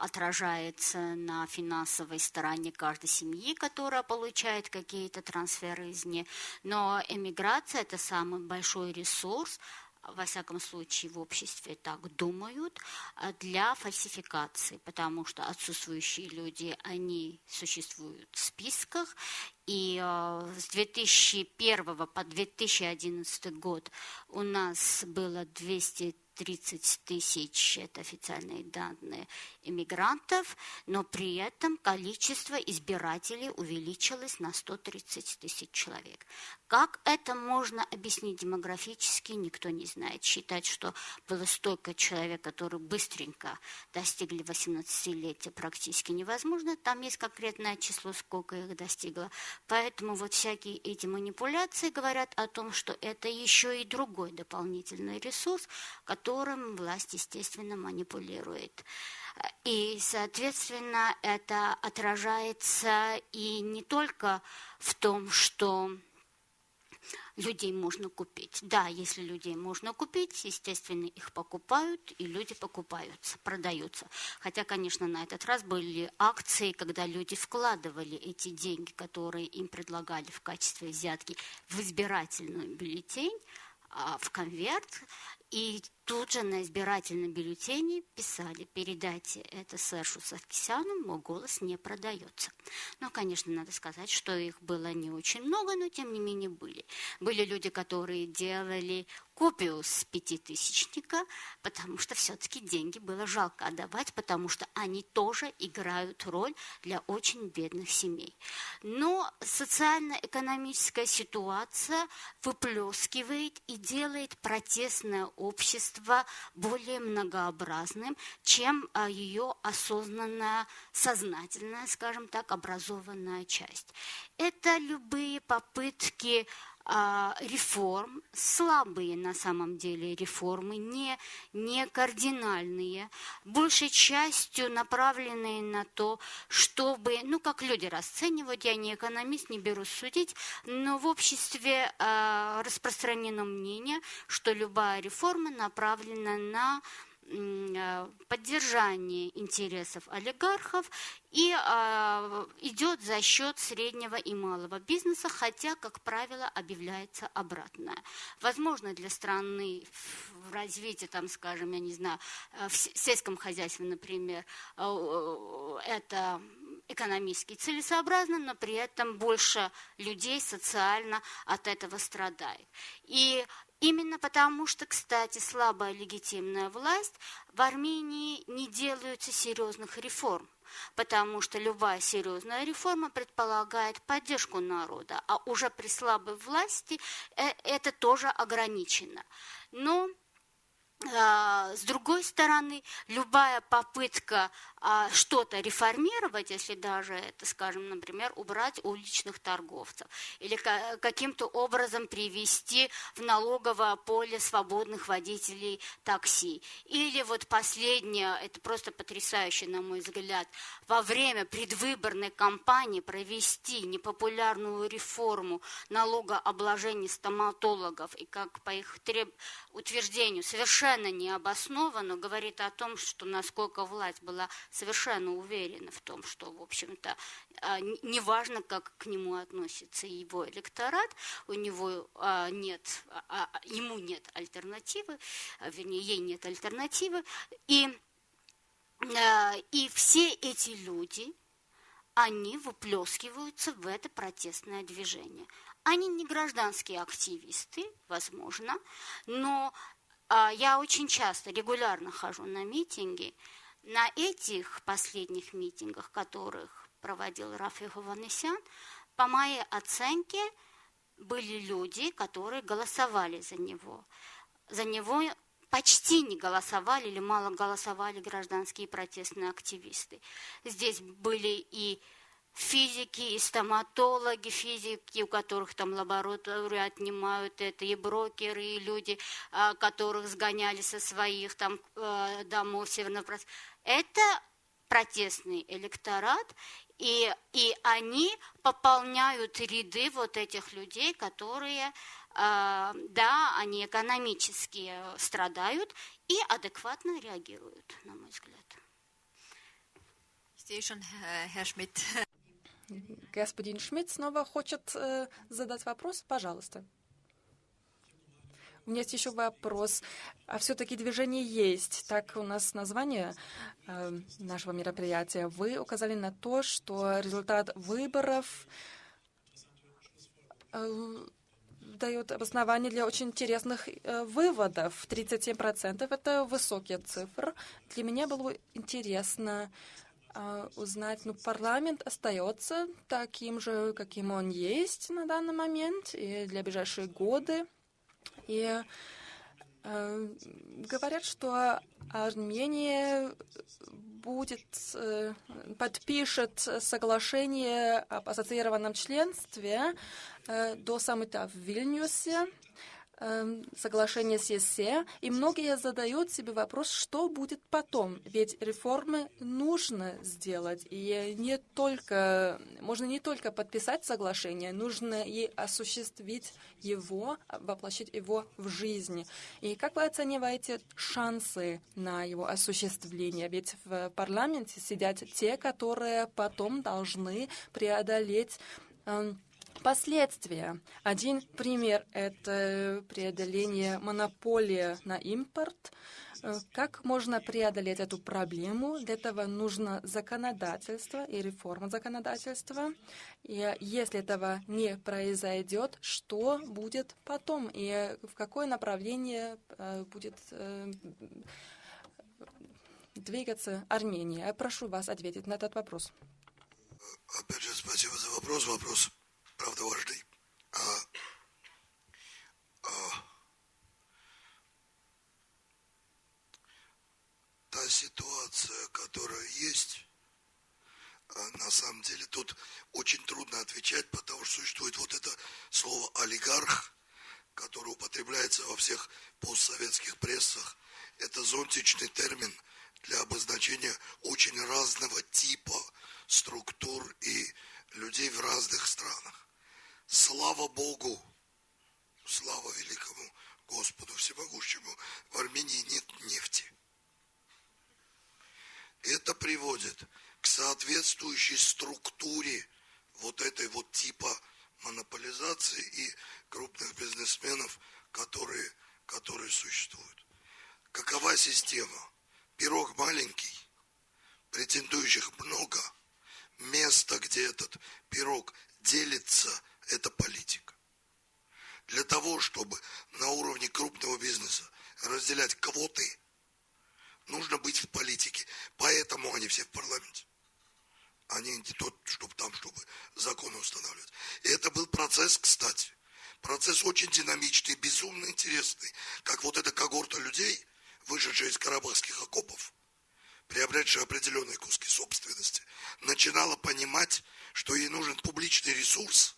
отражается на финансовой стороне каждой семьи, которая получает какие-то трансферы извне, но эмиграция – это самый большой ресурс, во всяком случае в обществе так думают, а для фальсификации, потому что отсутствующие люди, они существуют в списках, и э, с 2001 по 2011 год у нас было 200 30 тысяч, это официальные данные, иммигрантов, но при этом количество избирателей увеличилось на 130 тысяч человек. Как это можно объяснить демографически, никто не знает. Считать, что было столько человек, которые быстренько достигли 18-летия, практически невозможно. Там есть конкретное число, сколько их достигло. Поэтому вот всякие эти манипуляции говорят о том, что это еще и другой дополнительный ресурс, которым власть, естественно, манипулирует. И, соответственно, это отражается и не только в том, что людей можно купить. Да, если людей можно купить, естественно, их покупают, и люди покупаются, продаются. Хотя, конечно, на этот раз были акции, когда люди вкладывали эти деньги, которые им предлагали в качестве взятки в избирательную бюллетень, а, в конверт, И тут же на избирательном бюллетене писали, передайте это Сэршу Саркисяну, мой голос не продается. Но, конечно, надо сказать, что их было не очень много, но тем не менее были. Были люди, которые делали копию с пятитысячника, потому что все-таки деньги было жалко отдавать, потому что они тоже играют роль для очень бедных семей. Но социально-экономическая ситуация выплескивает и делает протестное общество более многообразным, чем а, ее осознанная, сознательная, скажем так, образованная часть. Это любые попытки реформ, слабые на самом деле реформы, не, не кардинальные, большей частью направленные на то, чтобы, ну, как люди расценивают, я не экономист, не беру судить, но в обществе э, распространено мнение, что любая реформа направлена на поддержание интересов олигархов и э, идет за счет среднего и малого бизнеса, хотя, как правило, объявляется обратное. Возможно, для страны в развитии, там, скажем, я не знаю, э, в сельском хозяйстве, например, э, это экономически целесообразно, но при этом больше людей социально от этого страдает. И Именно потому что, кстати, слабая легитимная власть в Армении не делаются серьезных реформ, потому что любая серьезная реформа предполагает поддержку народа, а уже при слабой власти э, это тоже ограничено. Но с другой стороны, любая попытка а, что-то реформировать, если даже это, скажем, например, убрать уличных торговцев или каким-то образом привести в налоговое поле свободных водителей такси. Или вот последнее, это просто потрясающе, на мой взгляд, во время предвыборной кампании провести непопулярную реформу налогообложения стоматологов и как по их треб... утверждению совершенно совершенно необоснованно говорит о том, что насколько власть была совершенно уверена в том, что, в общем-то, а, неважно, как к нему относится его электорат, у него а, нет, а, ему нет альтернативы, вернее, ей нет альтернативы, и, и все эти люди, они выплескиваются в это протестное движение. Они не гражданские активисты, возможно, но я очень часто, регулярно хожу на митинги. На этих последних митингах, которых проводил Рафи Хованесян, по моей оценке, были люди, которые голосовали за него. За него почти не голосовали или мало голосовали гражданские протестные активисты. Здесь были и физики и стоматологи, физики, у которых там лабораторию отнимают, это и брокеры, и люди, а, которых сгоняли со своих там э, домов северного Это протестный электорат, и, и они пополняют ряды вот этих людей, которые, э, да, они экономически страдают и адекватно реагируют, на мой взгляд. Station, Herr Schmidt. Господин Шмидт снова хочет э, задать вопрос. Пожалуйста. У меня есть еще вопрос. А все-таки движение есть. Так у нас название э, нашего мероприятия. Вы указали на то, что результат выборов э, дает обоснование для очень интересных э, выводов. 37% — это высокие цифры. Для меня было интересно, а, узнать, ну, парламент остается таким же, каким он есть на данный момент и для ближайшие годы. И э, говорят, что Армения будет, э, подпишет соглашение об ассоциированном членстве э, до саммита в Вильнюсе соглашение с ЕСЕ, и многие задают себе вопрос, что будет потом. Ведь реформы нужно сделать, и не только, можно не только подписать соглашение, нужно и осуществить его, воплощить его в жизнь. И как вы оцениваете шансы на его осуществление? Ведь в парламенте сидят те, которые потом должны преодолеть эм, Последствия. Один пример — это преодоление монополии на импорт. Э, Как можно преодолеть эту проблему? Для этого нужно законодательство и реформа законодательства. И если этого не произойдет, что будет потом? И в какое направление э, будет э, двигаться Армения? Я прошу вас ответить на этот вопрос. Опять же, спасибо за вопрос. Вопрос, правда, важный. А, а, та ситуация, которая есть, а, на самом деле тут очень трудно отвечать, потому что существует вот это слово олигарх, которое употребляется во всех постсоветских прессах. Это зонтичный термин для обозначения очень разного типа структур и людей в разных странах. Слава Богу, слава великому Господу Всемогущему, в Армении нет нефти. Это приводит к соответствующей структуре вот этой вот типа монополизации и крупных бизнесменов, которые, которые существуют. Какова система? Пирог маленький, претендующих много. Место, где этот пирог делится, это политика. Для того, чтобы на уровне крупного бизнеса разделять квоты, нужно быть в политике. Поэтому они все в парламенте. Они не тот, чтобы там, чтобы законы устанавливать. И это был процесс, кстати. Процесс очень динамичный, безумно интересный. Как вот эта когорта людей, вышедшая из карабахских окопов, приобретшая определенные куски собственности, начинала понимать, что ей нужен публичный ресурс,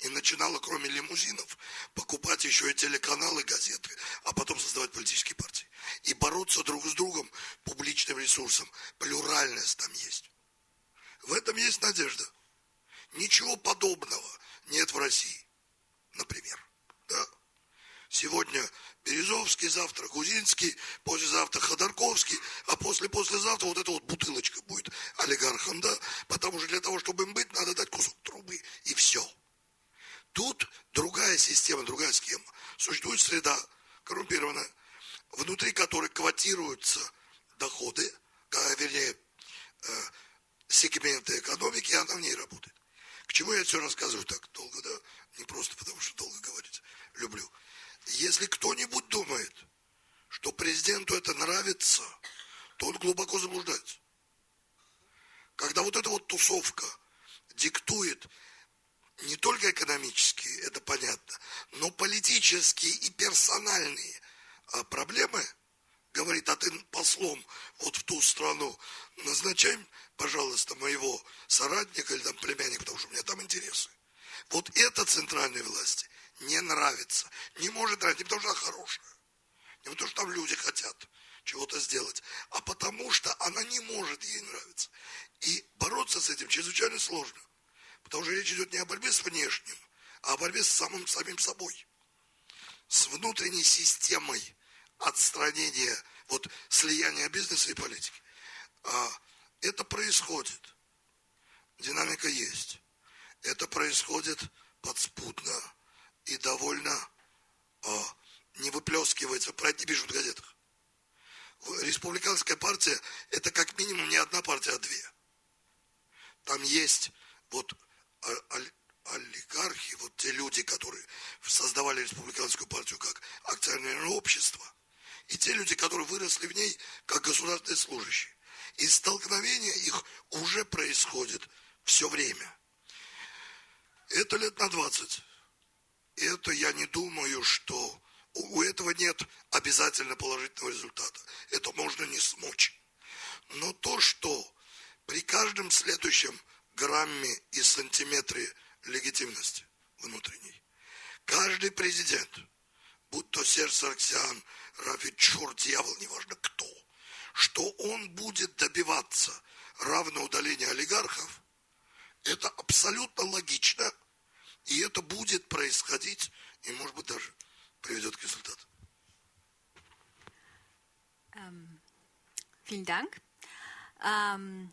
и начинала, кроме лимузинов, покупать еще и телеканалы, газеты, а потом создавать политические партии. И бороться друг с другом публичным ресурсом. Плюральность там есть. В этом есть надежда. Ничего подобного нет в России, например. Да? Сегодня Березовский, завтра Гузинский, послезавтра Ходорковский, а после-послезавтра вот эта вот бутылочка будет олигархом, да? Потому что для того, чтобы им быть, надо дать кусок трубы, и все. Тут другая система, другая схема. Существует среда коррумпированная, внутри которой квотируются доходы, вернее, сегменты экономики, и она в ней работает. К чему я все рассказываю так долго, да? Не просто потому, что долго говорить. Люблю. Если кто-нибудь думает, что президенту это нравится, то он глубоко заблуждается. Когда вот эта вот тусовка диктует не только экономические, это понятно, но политические и персональные проблемы, говорит, а ты послом вот в ту страну назначай, пожалуйста, моего соратника или там племянника, потому что у меня там интересы. Вот это центральной власти не нравится. Не может нравиться, не потому что она хорошая, не потому что там люди хотят чего-то сделать, а потому что она не может ей нравиться. И бороться с этим чрезвычайно сложно. Потому что речь идет не о борьбе с внешним, а о борьбе с самым самим собой. С внутренней системой отстранения, вот слияния бизнеса и политики. А это происходит. Динамика есть. Это происходит подспудно и довольно а, не выплескивается, про это не пишут в газетах. Республиканская партия – это как минимум не одна партия, а две. Там есть вот олигархи, вот те люди, которые создавали республиканскую партию как акционерное общество, и те люди, которые выросли в ней как государственные служащие. И столкновение их уже происходит все время. Это лет на 20. Это я не думаю, что у этого нет обязательно положительного результата. Это можно не смочь. Но то, что при каждом следующем грамме и сантиметре легитимности внутренней. Каждый президент, будь то Серж Сарксян, Рафи, черт, дьявол, неважно кто, что он будет добиваться равного удаления олигархов, это абсолютно логично, и это будет происходить, и, может быть, даже приведет к результату. Ähm, vielen Dank. Ähm,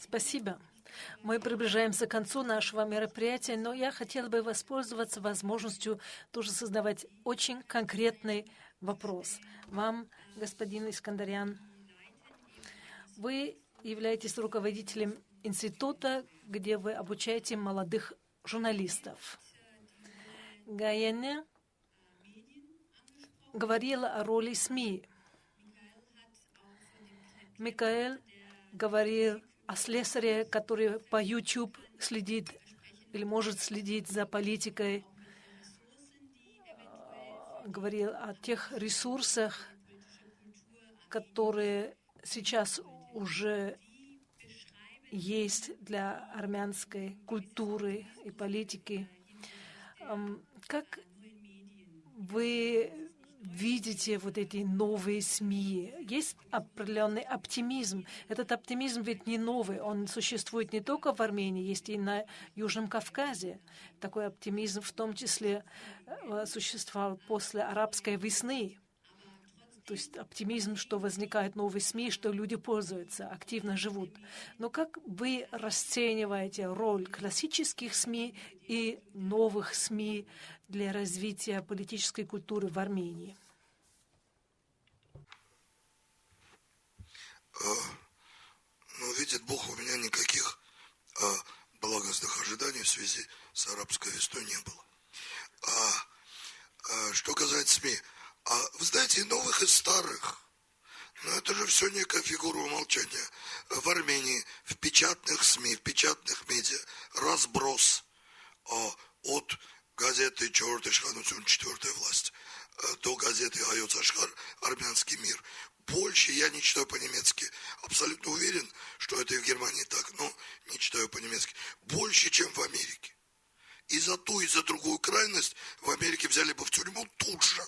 Спасибо. Мы приближаемся к концу нашего мероприятия, но я хотела бы воспользоваться возможностью тоже создавать очень конкретный вопрос. Вам, господин Искандарян, вы являетесь руководителем института, где вы обучаете молодых журналистов. Гаяне говорила о роли СМИ. Микаэл говорил о слесаре, который по YouTube следит или может следить за политикой, говорил о тех ресурсах, которые сейчас уже есть для армянской культуры и политики. Как вы видите вот эти новые СМИ. Есть определенный оптимизм. Этот оптимизм ведь не новый. Он существует не только в Армении, есть и на Южном Кавказе. Такой оптимизм в том числе э, существовал после арабской весны. То есть оптимизм, что возникают новые СМИ, что люди пользуются, активно живут. Но как вы расцениваете роль классических СМИ и новых СМИ для развития политической культуры в Армении? А, ну, видит Бог, у меня никаких а, благостных ожиданий в связи с арабской весной не было. А, а что касается СМИ, а вы знаете, и новых, и старых. Но это же все некая фигура умолчания. В Армении, в печатных СМИ, в печатных медиа разброс а, от газеты «Черт Ишханусюн. Четвертая власть» э, до газеты «Айоц Ашхар. Армянский мир». Больше я не читаю по-немецки. Абсолютно уверен, что это и в Германии так, но не читаю по-немецки. Больше, чем в Америке. И за ту, и за другую крайность в Америке взяли бы в тюрьму тут же.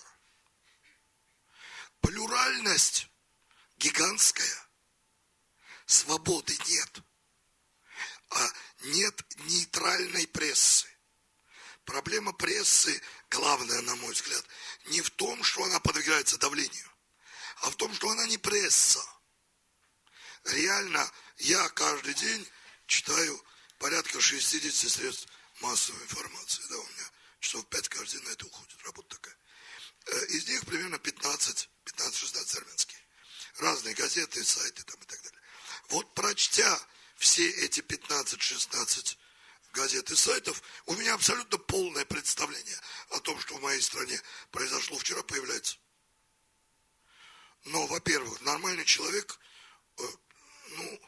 Плюральность гигантская. Свободы нет. А нет нейтральной прессы. Проблема прессы, главная, на мой взгляд, не в том, что она подвергается давлению, а в том, что она не пресса. Реально, я каждый день читаю порядка 60 средств массовой информации. Да, у меня часов 5 каждый день на это уходит, работа такая. Э, из них примерно 15, 15-16 армянские. Разные газеты, сайты там и так далее. Вот прочтя все эти 15-16 газет и сайтов, у меня абсолютно полное представление о том, что в моей стране произошло вчера, появляется. Но, во-первых, нормальный человек, э, ну,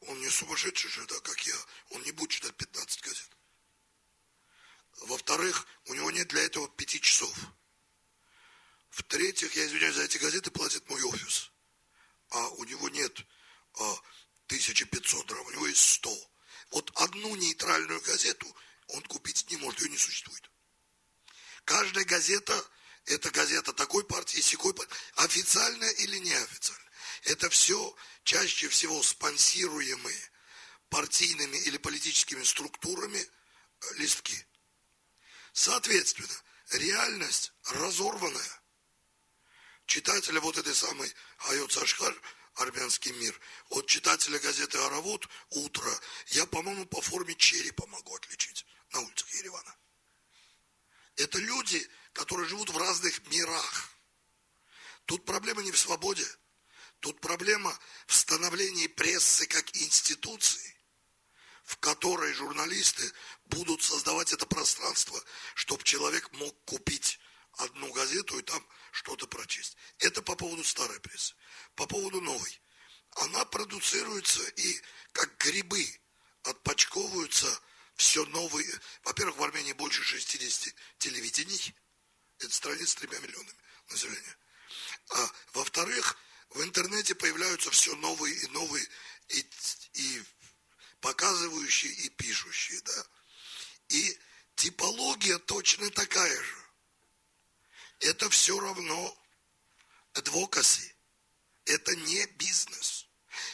он не сумасшедший же, да, как я, он не будет читать 15 газет. Во-вторых, у него нет для этого пяти часов. В-третьих, я извиняюсь, за эти газеты платит мой офис. А у него нет а, 1500 драм, у него есть 100. Вот одну нейтральную газету он купить не может, ее не существует. Каждая газета – это газета такой партии, секой партии, официальная или неофициальная. Это все чаще всего спонсируемые партийными или политическими структурами э, листки. Соответственно, реальность разорванная. Читателя вот этой самой Айот Сашхар армянский мир. От читателя газеты «Аравод» «Утро» я, по-моему, по форме черепа могу отличить на улицах Еревана. Это люди, которые живут в разных мирах. Тут проблема не в свободе. Тут проблема в становлении прессы как институции, в которой журналисты будут создавать это пространство, чтобы человек мог купить одну газету и там что-то прочесть. Это по поводу старой прессы. По поводу новой. Она продуцируется и как грибы отпочковываются все новые. Во-первых, в Армении больше 60 телевидений. Это страна с тремя миллионами населения. А во-вторых, в интернете появляются все новые и новые и, и показывающие и пишущие, да. И типология точно такая же это все равно адвокаси. Это не бизнес.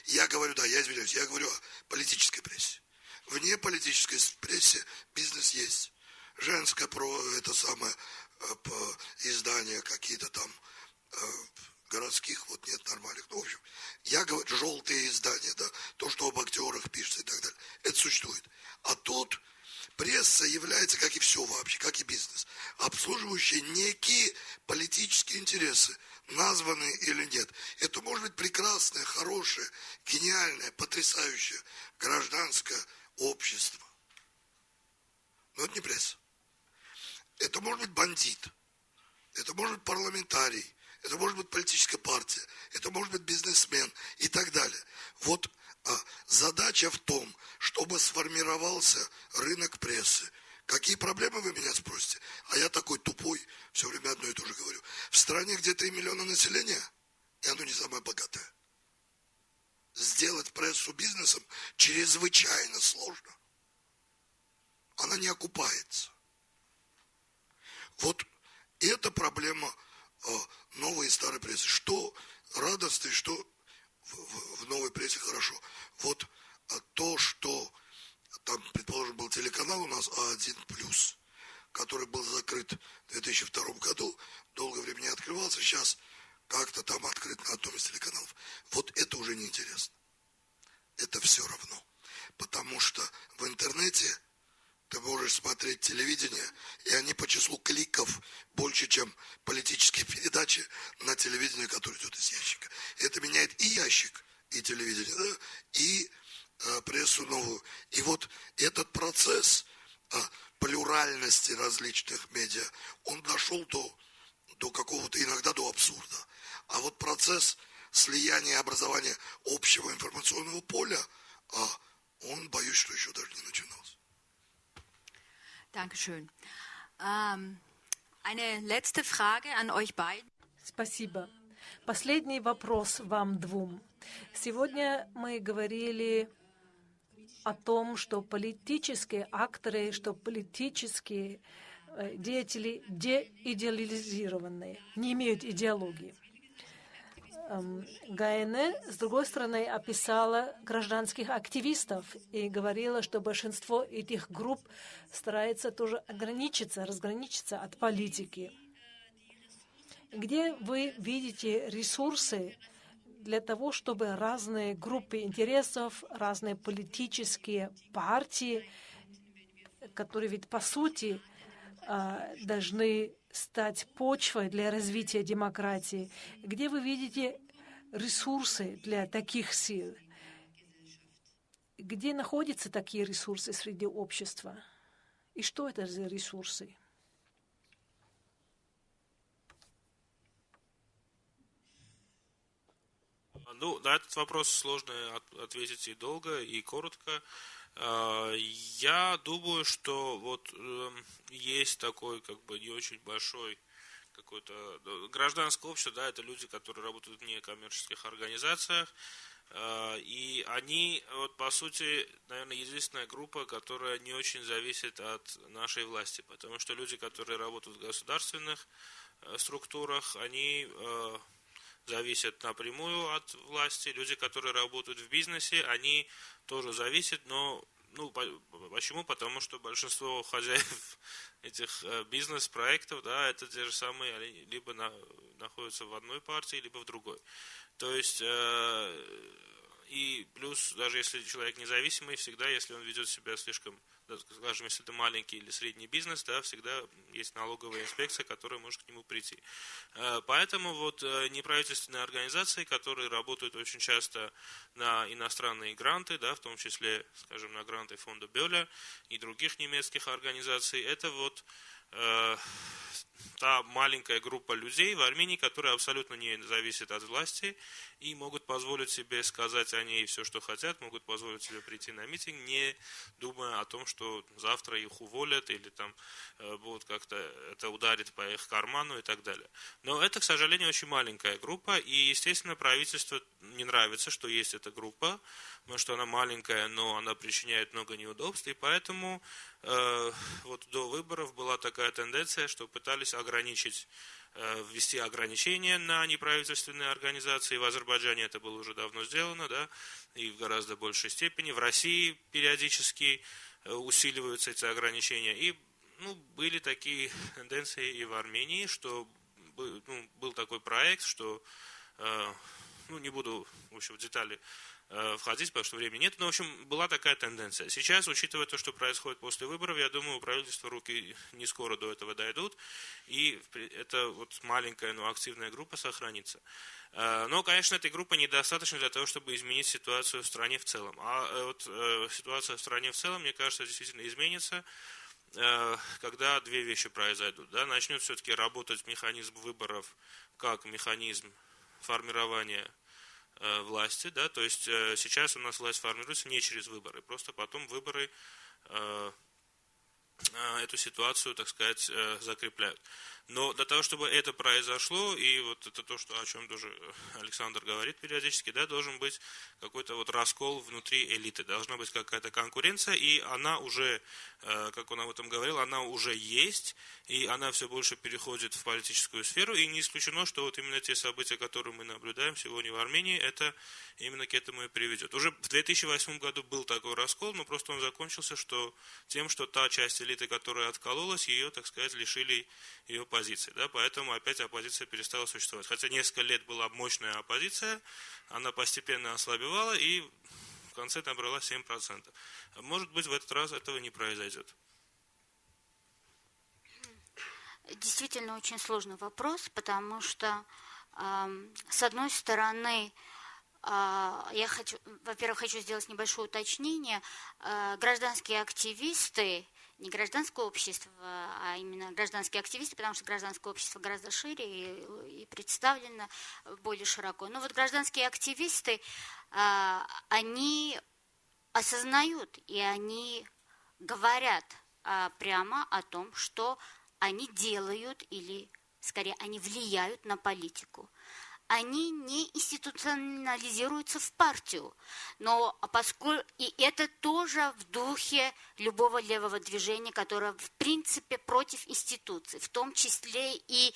Я говорю, да, я извиняюсь, я говорю о политической прессе. Вне политической прессе бизнес есть. Женское про это самое э, издание какие-то там э, городских, вот нет нормальных. Ну, в общем, я говорю, желтые издания, да, то, что об актерах пишут существует. А тут пресса является, как и все вообще, как и бизнес, обслуживающая некие политические интересы, названные или нет. Это может быть прекрасное, хорошее, гениальное, потрясающее гражданское общество. Но это не пресса. Это может быть бандит, это может быть парламентарий, это может быть политическая партия, это может быть бизнесмен и так далее. Вот задача в том, чтобы сформировался рынок прессы. Какие проблемы вы меня спросите? А я такой тупой, все время одно и то же говорю. В стране, где 3 миллиона населения, и оно не самое богатое, сделать прессу бизнесом чрезвычайно сложно. Она не окупается. Вот это проблема а, новой и старой прессы. Что радостно и что в, в, в новой прессе хорошо. Вот а, то, что там, предположим, был телеканал у нас А1+, который был закрыт в 2002 году, долгое время не открывался, сейчас как-то там открыт на одном из телеканалов. Вот это уже неинтересно. Это все равно. Потому что в интернете ты можешь смотреть телевидение, и они по числу кликов больше, чем политические передачи на телевидении, которое идет из ящика. Это меняет и ящик, и телевидение, да, и э, прессу новую. И вот этот процесс э, плюральности различных медиа, он дошел до, до какого-то, иногда до абсурда. А вот процесс слияния и образования общего информационного поля, э, он, боюсь, что еще даже не начинался. Dankeschön. Ähm, eine letzte Frage an euch beiden. Спасибо. Последний вопрос вам двум. Сегодня мы говорили о том, что политические акторы, что политические э, деятели деидеализированные, не имеют идеологии. Эм, Гайне, с другой стороны, описала гражданских активистов и говорила, что большинство этих групп старается тоже ограничиться, разграничиться от политики. Где вы видите ресурсы для того, чтобы разные группы интересов, разные политические партии, которые ведь по сути а, должны стать почвой для развития демократии? Где вы видите ресурсы для таких сил? Где находятся такие ресурсы среди общества? И что это за ресурсы? Ну, на этот вопрос сложно ответить и долго, и коротко. А, я думаю, что вот эм, есть такой как бы не очень большой какой-то ну, гражданское общество, да, это люди, которые работают в некоммерческих организациях, а, и они, вот по сути, наверное, единственная группа, которая не очень зависит от нашей власти, потому что люди, которые работают в государственных э, структурах, они э, зависят напрямую от власти. Люди, которые работают в бизнесе, они тоже зависят, но ну, почему? Потому что большинство хозяев этих э, бизнес-проектов, да, это те же самые, либо на, находятся в одной партии, либо в другой. То есть, э, и плюс, даже если человек независимый, всегда, если он ведет себя слишком скажем, если это маленький или средний бизнес, да, всегда есть налоговая инспекция, которая может к нему прийти. Э, поэтому вот э, неправительственные организации, которые работают очень часто на иностранные гранты, да, в том числе, скажем, на гранты фонда Бёля и других немецких организаций, это вот та маленькая группа людей в Армении, которая абсолютно не зависит от власти и могут позволить себе сказать о ней все, что хотят, могут позволить себе прийти на митинг, не думая о том, что завтра их уволят или там э, будут как-то это ударит по их карману и так далее. Но это, к сожалению, очень маленькая группа, и, естественно, правительству не нравится, что есть эта группа, потому что она маленькая, но она причиняет много неудобств, и поэтому э, вот до выборов была такая тенденция, что пытались ограничить Э, ввести ограничения на неправительственные организации. В Азербайджане это было уже давно сделано, да, и в гораздо большей степени. В России периодически э, усиливаются эти ограничения. И ну, были такие тенденции и в Армении, что ну, был такой проект, что, э, ну, не буду в общем, в детали э, входить, потому что времени нет. Но, в общем, была такая тенденция. Сейчас, учитывая то, что происходит после выборов, я думаю, у правительства руки не скоро до этого дойдут, и эта вот маленькая, но активная группа сохранится. Э, но, конечно, этой группы недостаточно для того, чтобы изменить ситуацию в стране в целом. А э, вот э, ситуация в стране в целом, мне кажется, действительно изменится, когда две вещи произойдут. Да? Начнет все-таки работать механизм выборов как механизм формирования власти. Да? То есть сейчас у нас власть формируется не через выборы, просто потом выборы эту ситуацию, так сказать, закрепляют. Но для того, чтобы это произошло, и вот это то, что, о чем тоже Александр говорит периодически, да, должен быть какой-то вот раскол внутри элиты, должна быть какая-то конкуренция, и она уже, э, как он об этом говорил, она уже есть, и она все больше переходит в политическую сферу, и не исключено, что вот именно те события, которые мы наблюдаем сегодня в Армении, это именно к этому и приведет. Уже в 2008 году был такой раскол, но просто он закончился что тем, что та часть элиты, которая откололась, ее, так сказать, лишили ее оппозиции. Да? Поэтому опять оппозиция перестала существовать. Хотя несколько лет была мощная оппозиция, она постепенно ослабевала и в конце набрала 7%. Может быть, в этот раз этого не произойдет. Действительно очень сложный вопрос, потому что, э, с одной стороны, э, я хочу, во-первых, хочу сделать небольшое уточнение. Э, гражданские активисты не гражданское общество, а именно гражданские активисты, потому что гражданское общество гораздо шире и, и представлено более широко. Но вот гражданские активисты, а, они осознают и они говорят а, прямо о том, что они делают или, скорее, они влияют на политику они не институционализируются в партию. Но поскольку и это тоже в духе любого левого движения, которое в принципе против институций, в том числе и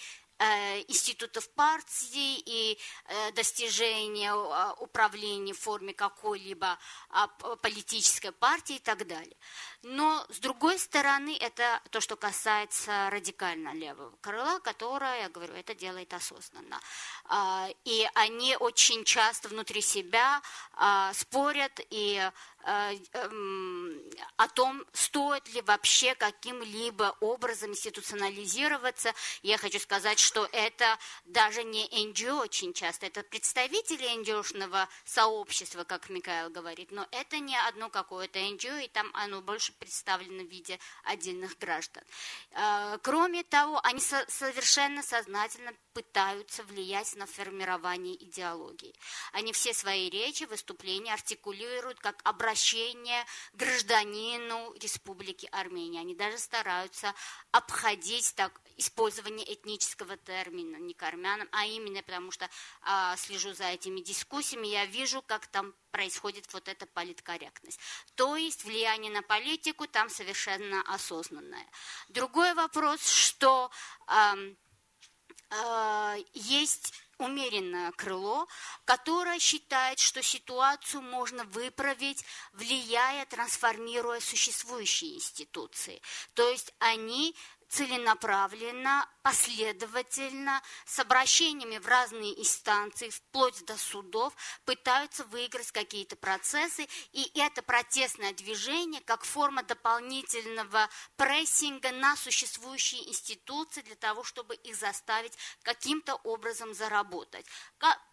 институтов партии и э, достижения э, управления в форме какой-либо а, политической партии и так далее. Но, с другой стороны, это то, что касается радикально левого крыла, которое, я говорю, это делает осознанно. А, и они очень часто внутри себя а, спорят и о том, стоит ли вообще каким-либо образом институционализироваться. Я хочу сказать, что это даже не NGO очень часто, это представители NGO-шного сообщества, как Михаил говорит, но это не одно какое-то NGO, и там оно больше представлено в виде отдельных граждан. Э, кроме того, они совершенно сознательно пытаются влиять на формирование идеологии. Они все свои речи, выступления артикулируют как обращение гражданину Республики Армения. Они даже стараются обходить так, использование этнического термина, не к армянам, а именно потому что а, слежу за этими дискуссиями, я вижу, как там происходит вот эта политкорректность. То есть влияние на политику там совершенно осознанное. Другой вопрос, что э, э, есть умеренное крыло, которое считает, что ситуацию можно выправить, влияя, трансформируя существующие институции. То есть они целенаправленно, последовательно, с обращениями в разные инстанции, вплоть до судов, пытаются выиграть какие-то процессы, и это протестное движение как форма дополнительного прессинга на существующие институции для того, чтобы их заставить каким-то образом заработать.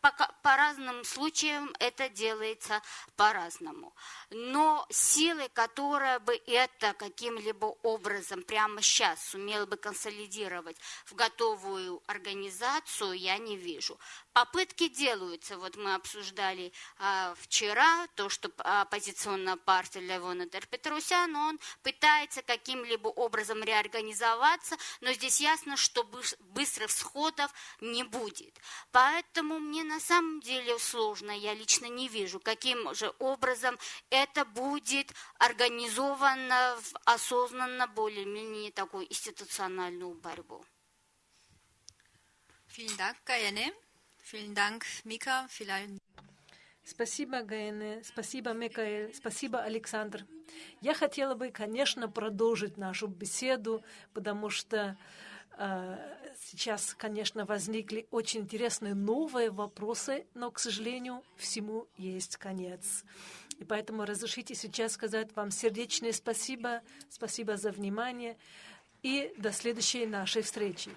По, по разным случаям это делается по-разному. Но силы, которая бы это каким-либо образом прямо сейчас сумела бы консолидировать в готовую организацию, я не вижу. Попытки делаются. Вот мы обсуждали а, вчера то, что оппозиционная партия Левона Терпетрусян, он пытается каким-либо образом реорганизоваться, но здесь ясно, что быстрых сходов не будет. Поэтому мне на самом деле сложно, я лично не вижу, каким же образом это будет организовано в осознанно более-менее такой институциональную борьбу. Vielen Dank, Gayane. Vielen Dank, Mika. Спасибо, Гайне, спасибо, Микаэль, спасибо, Александр. Я хотела бы, конечно, продолжить нашу беседу, потому что Сейчас, конечно, возникли очень интересные новые вопросы, но, к сожалению, всему есть конец. И поэтому разрешите сейчас сказать вам сердечное спасибо, спасибо за внимание и до следующей нашей встречи.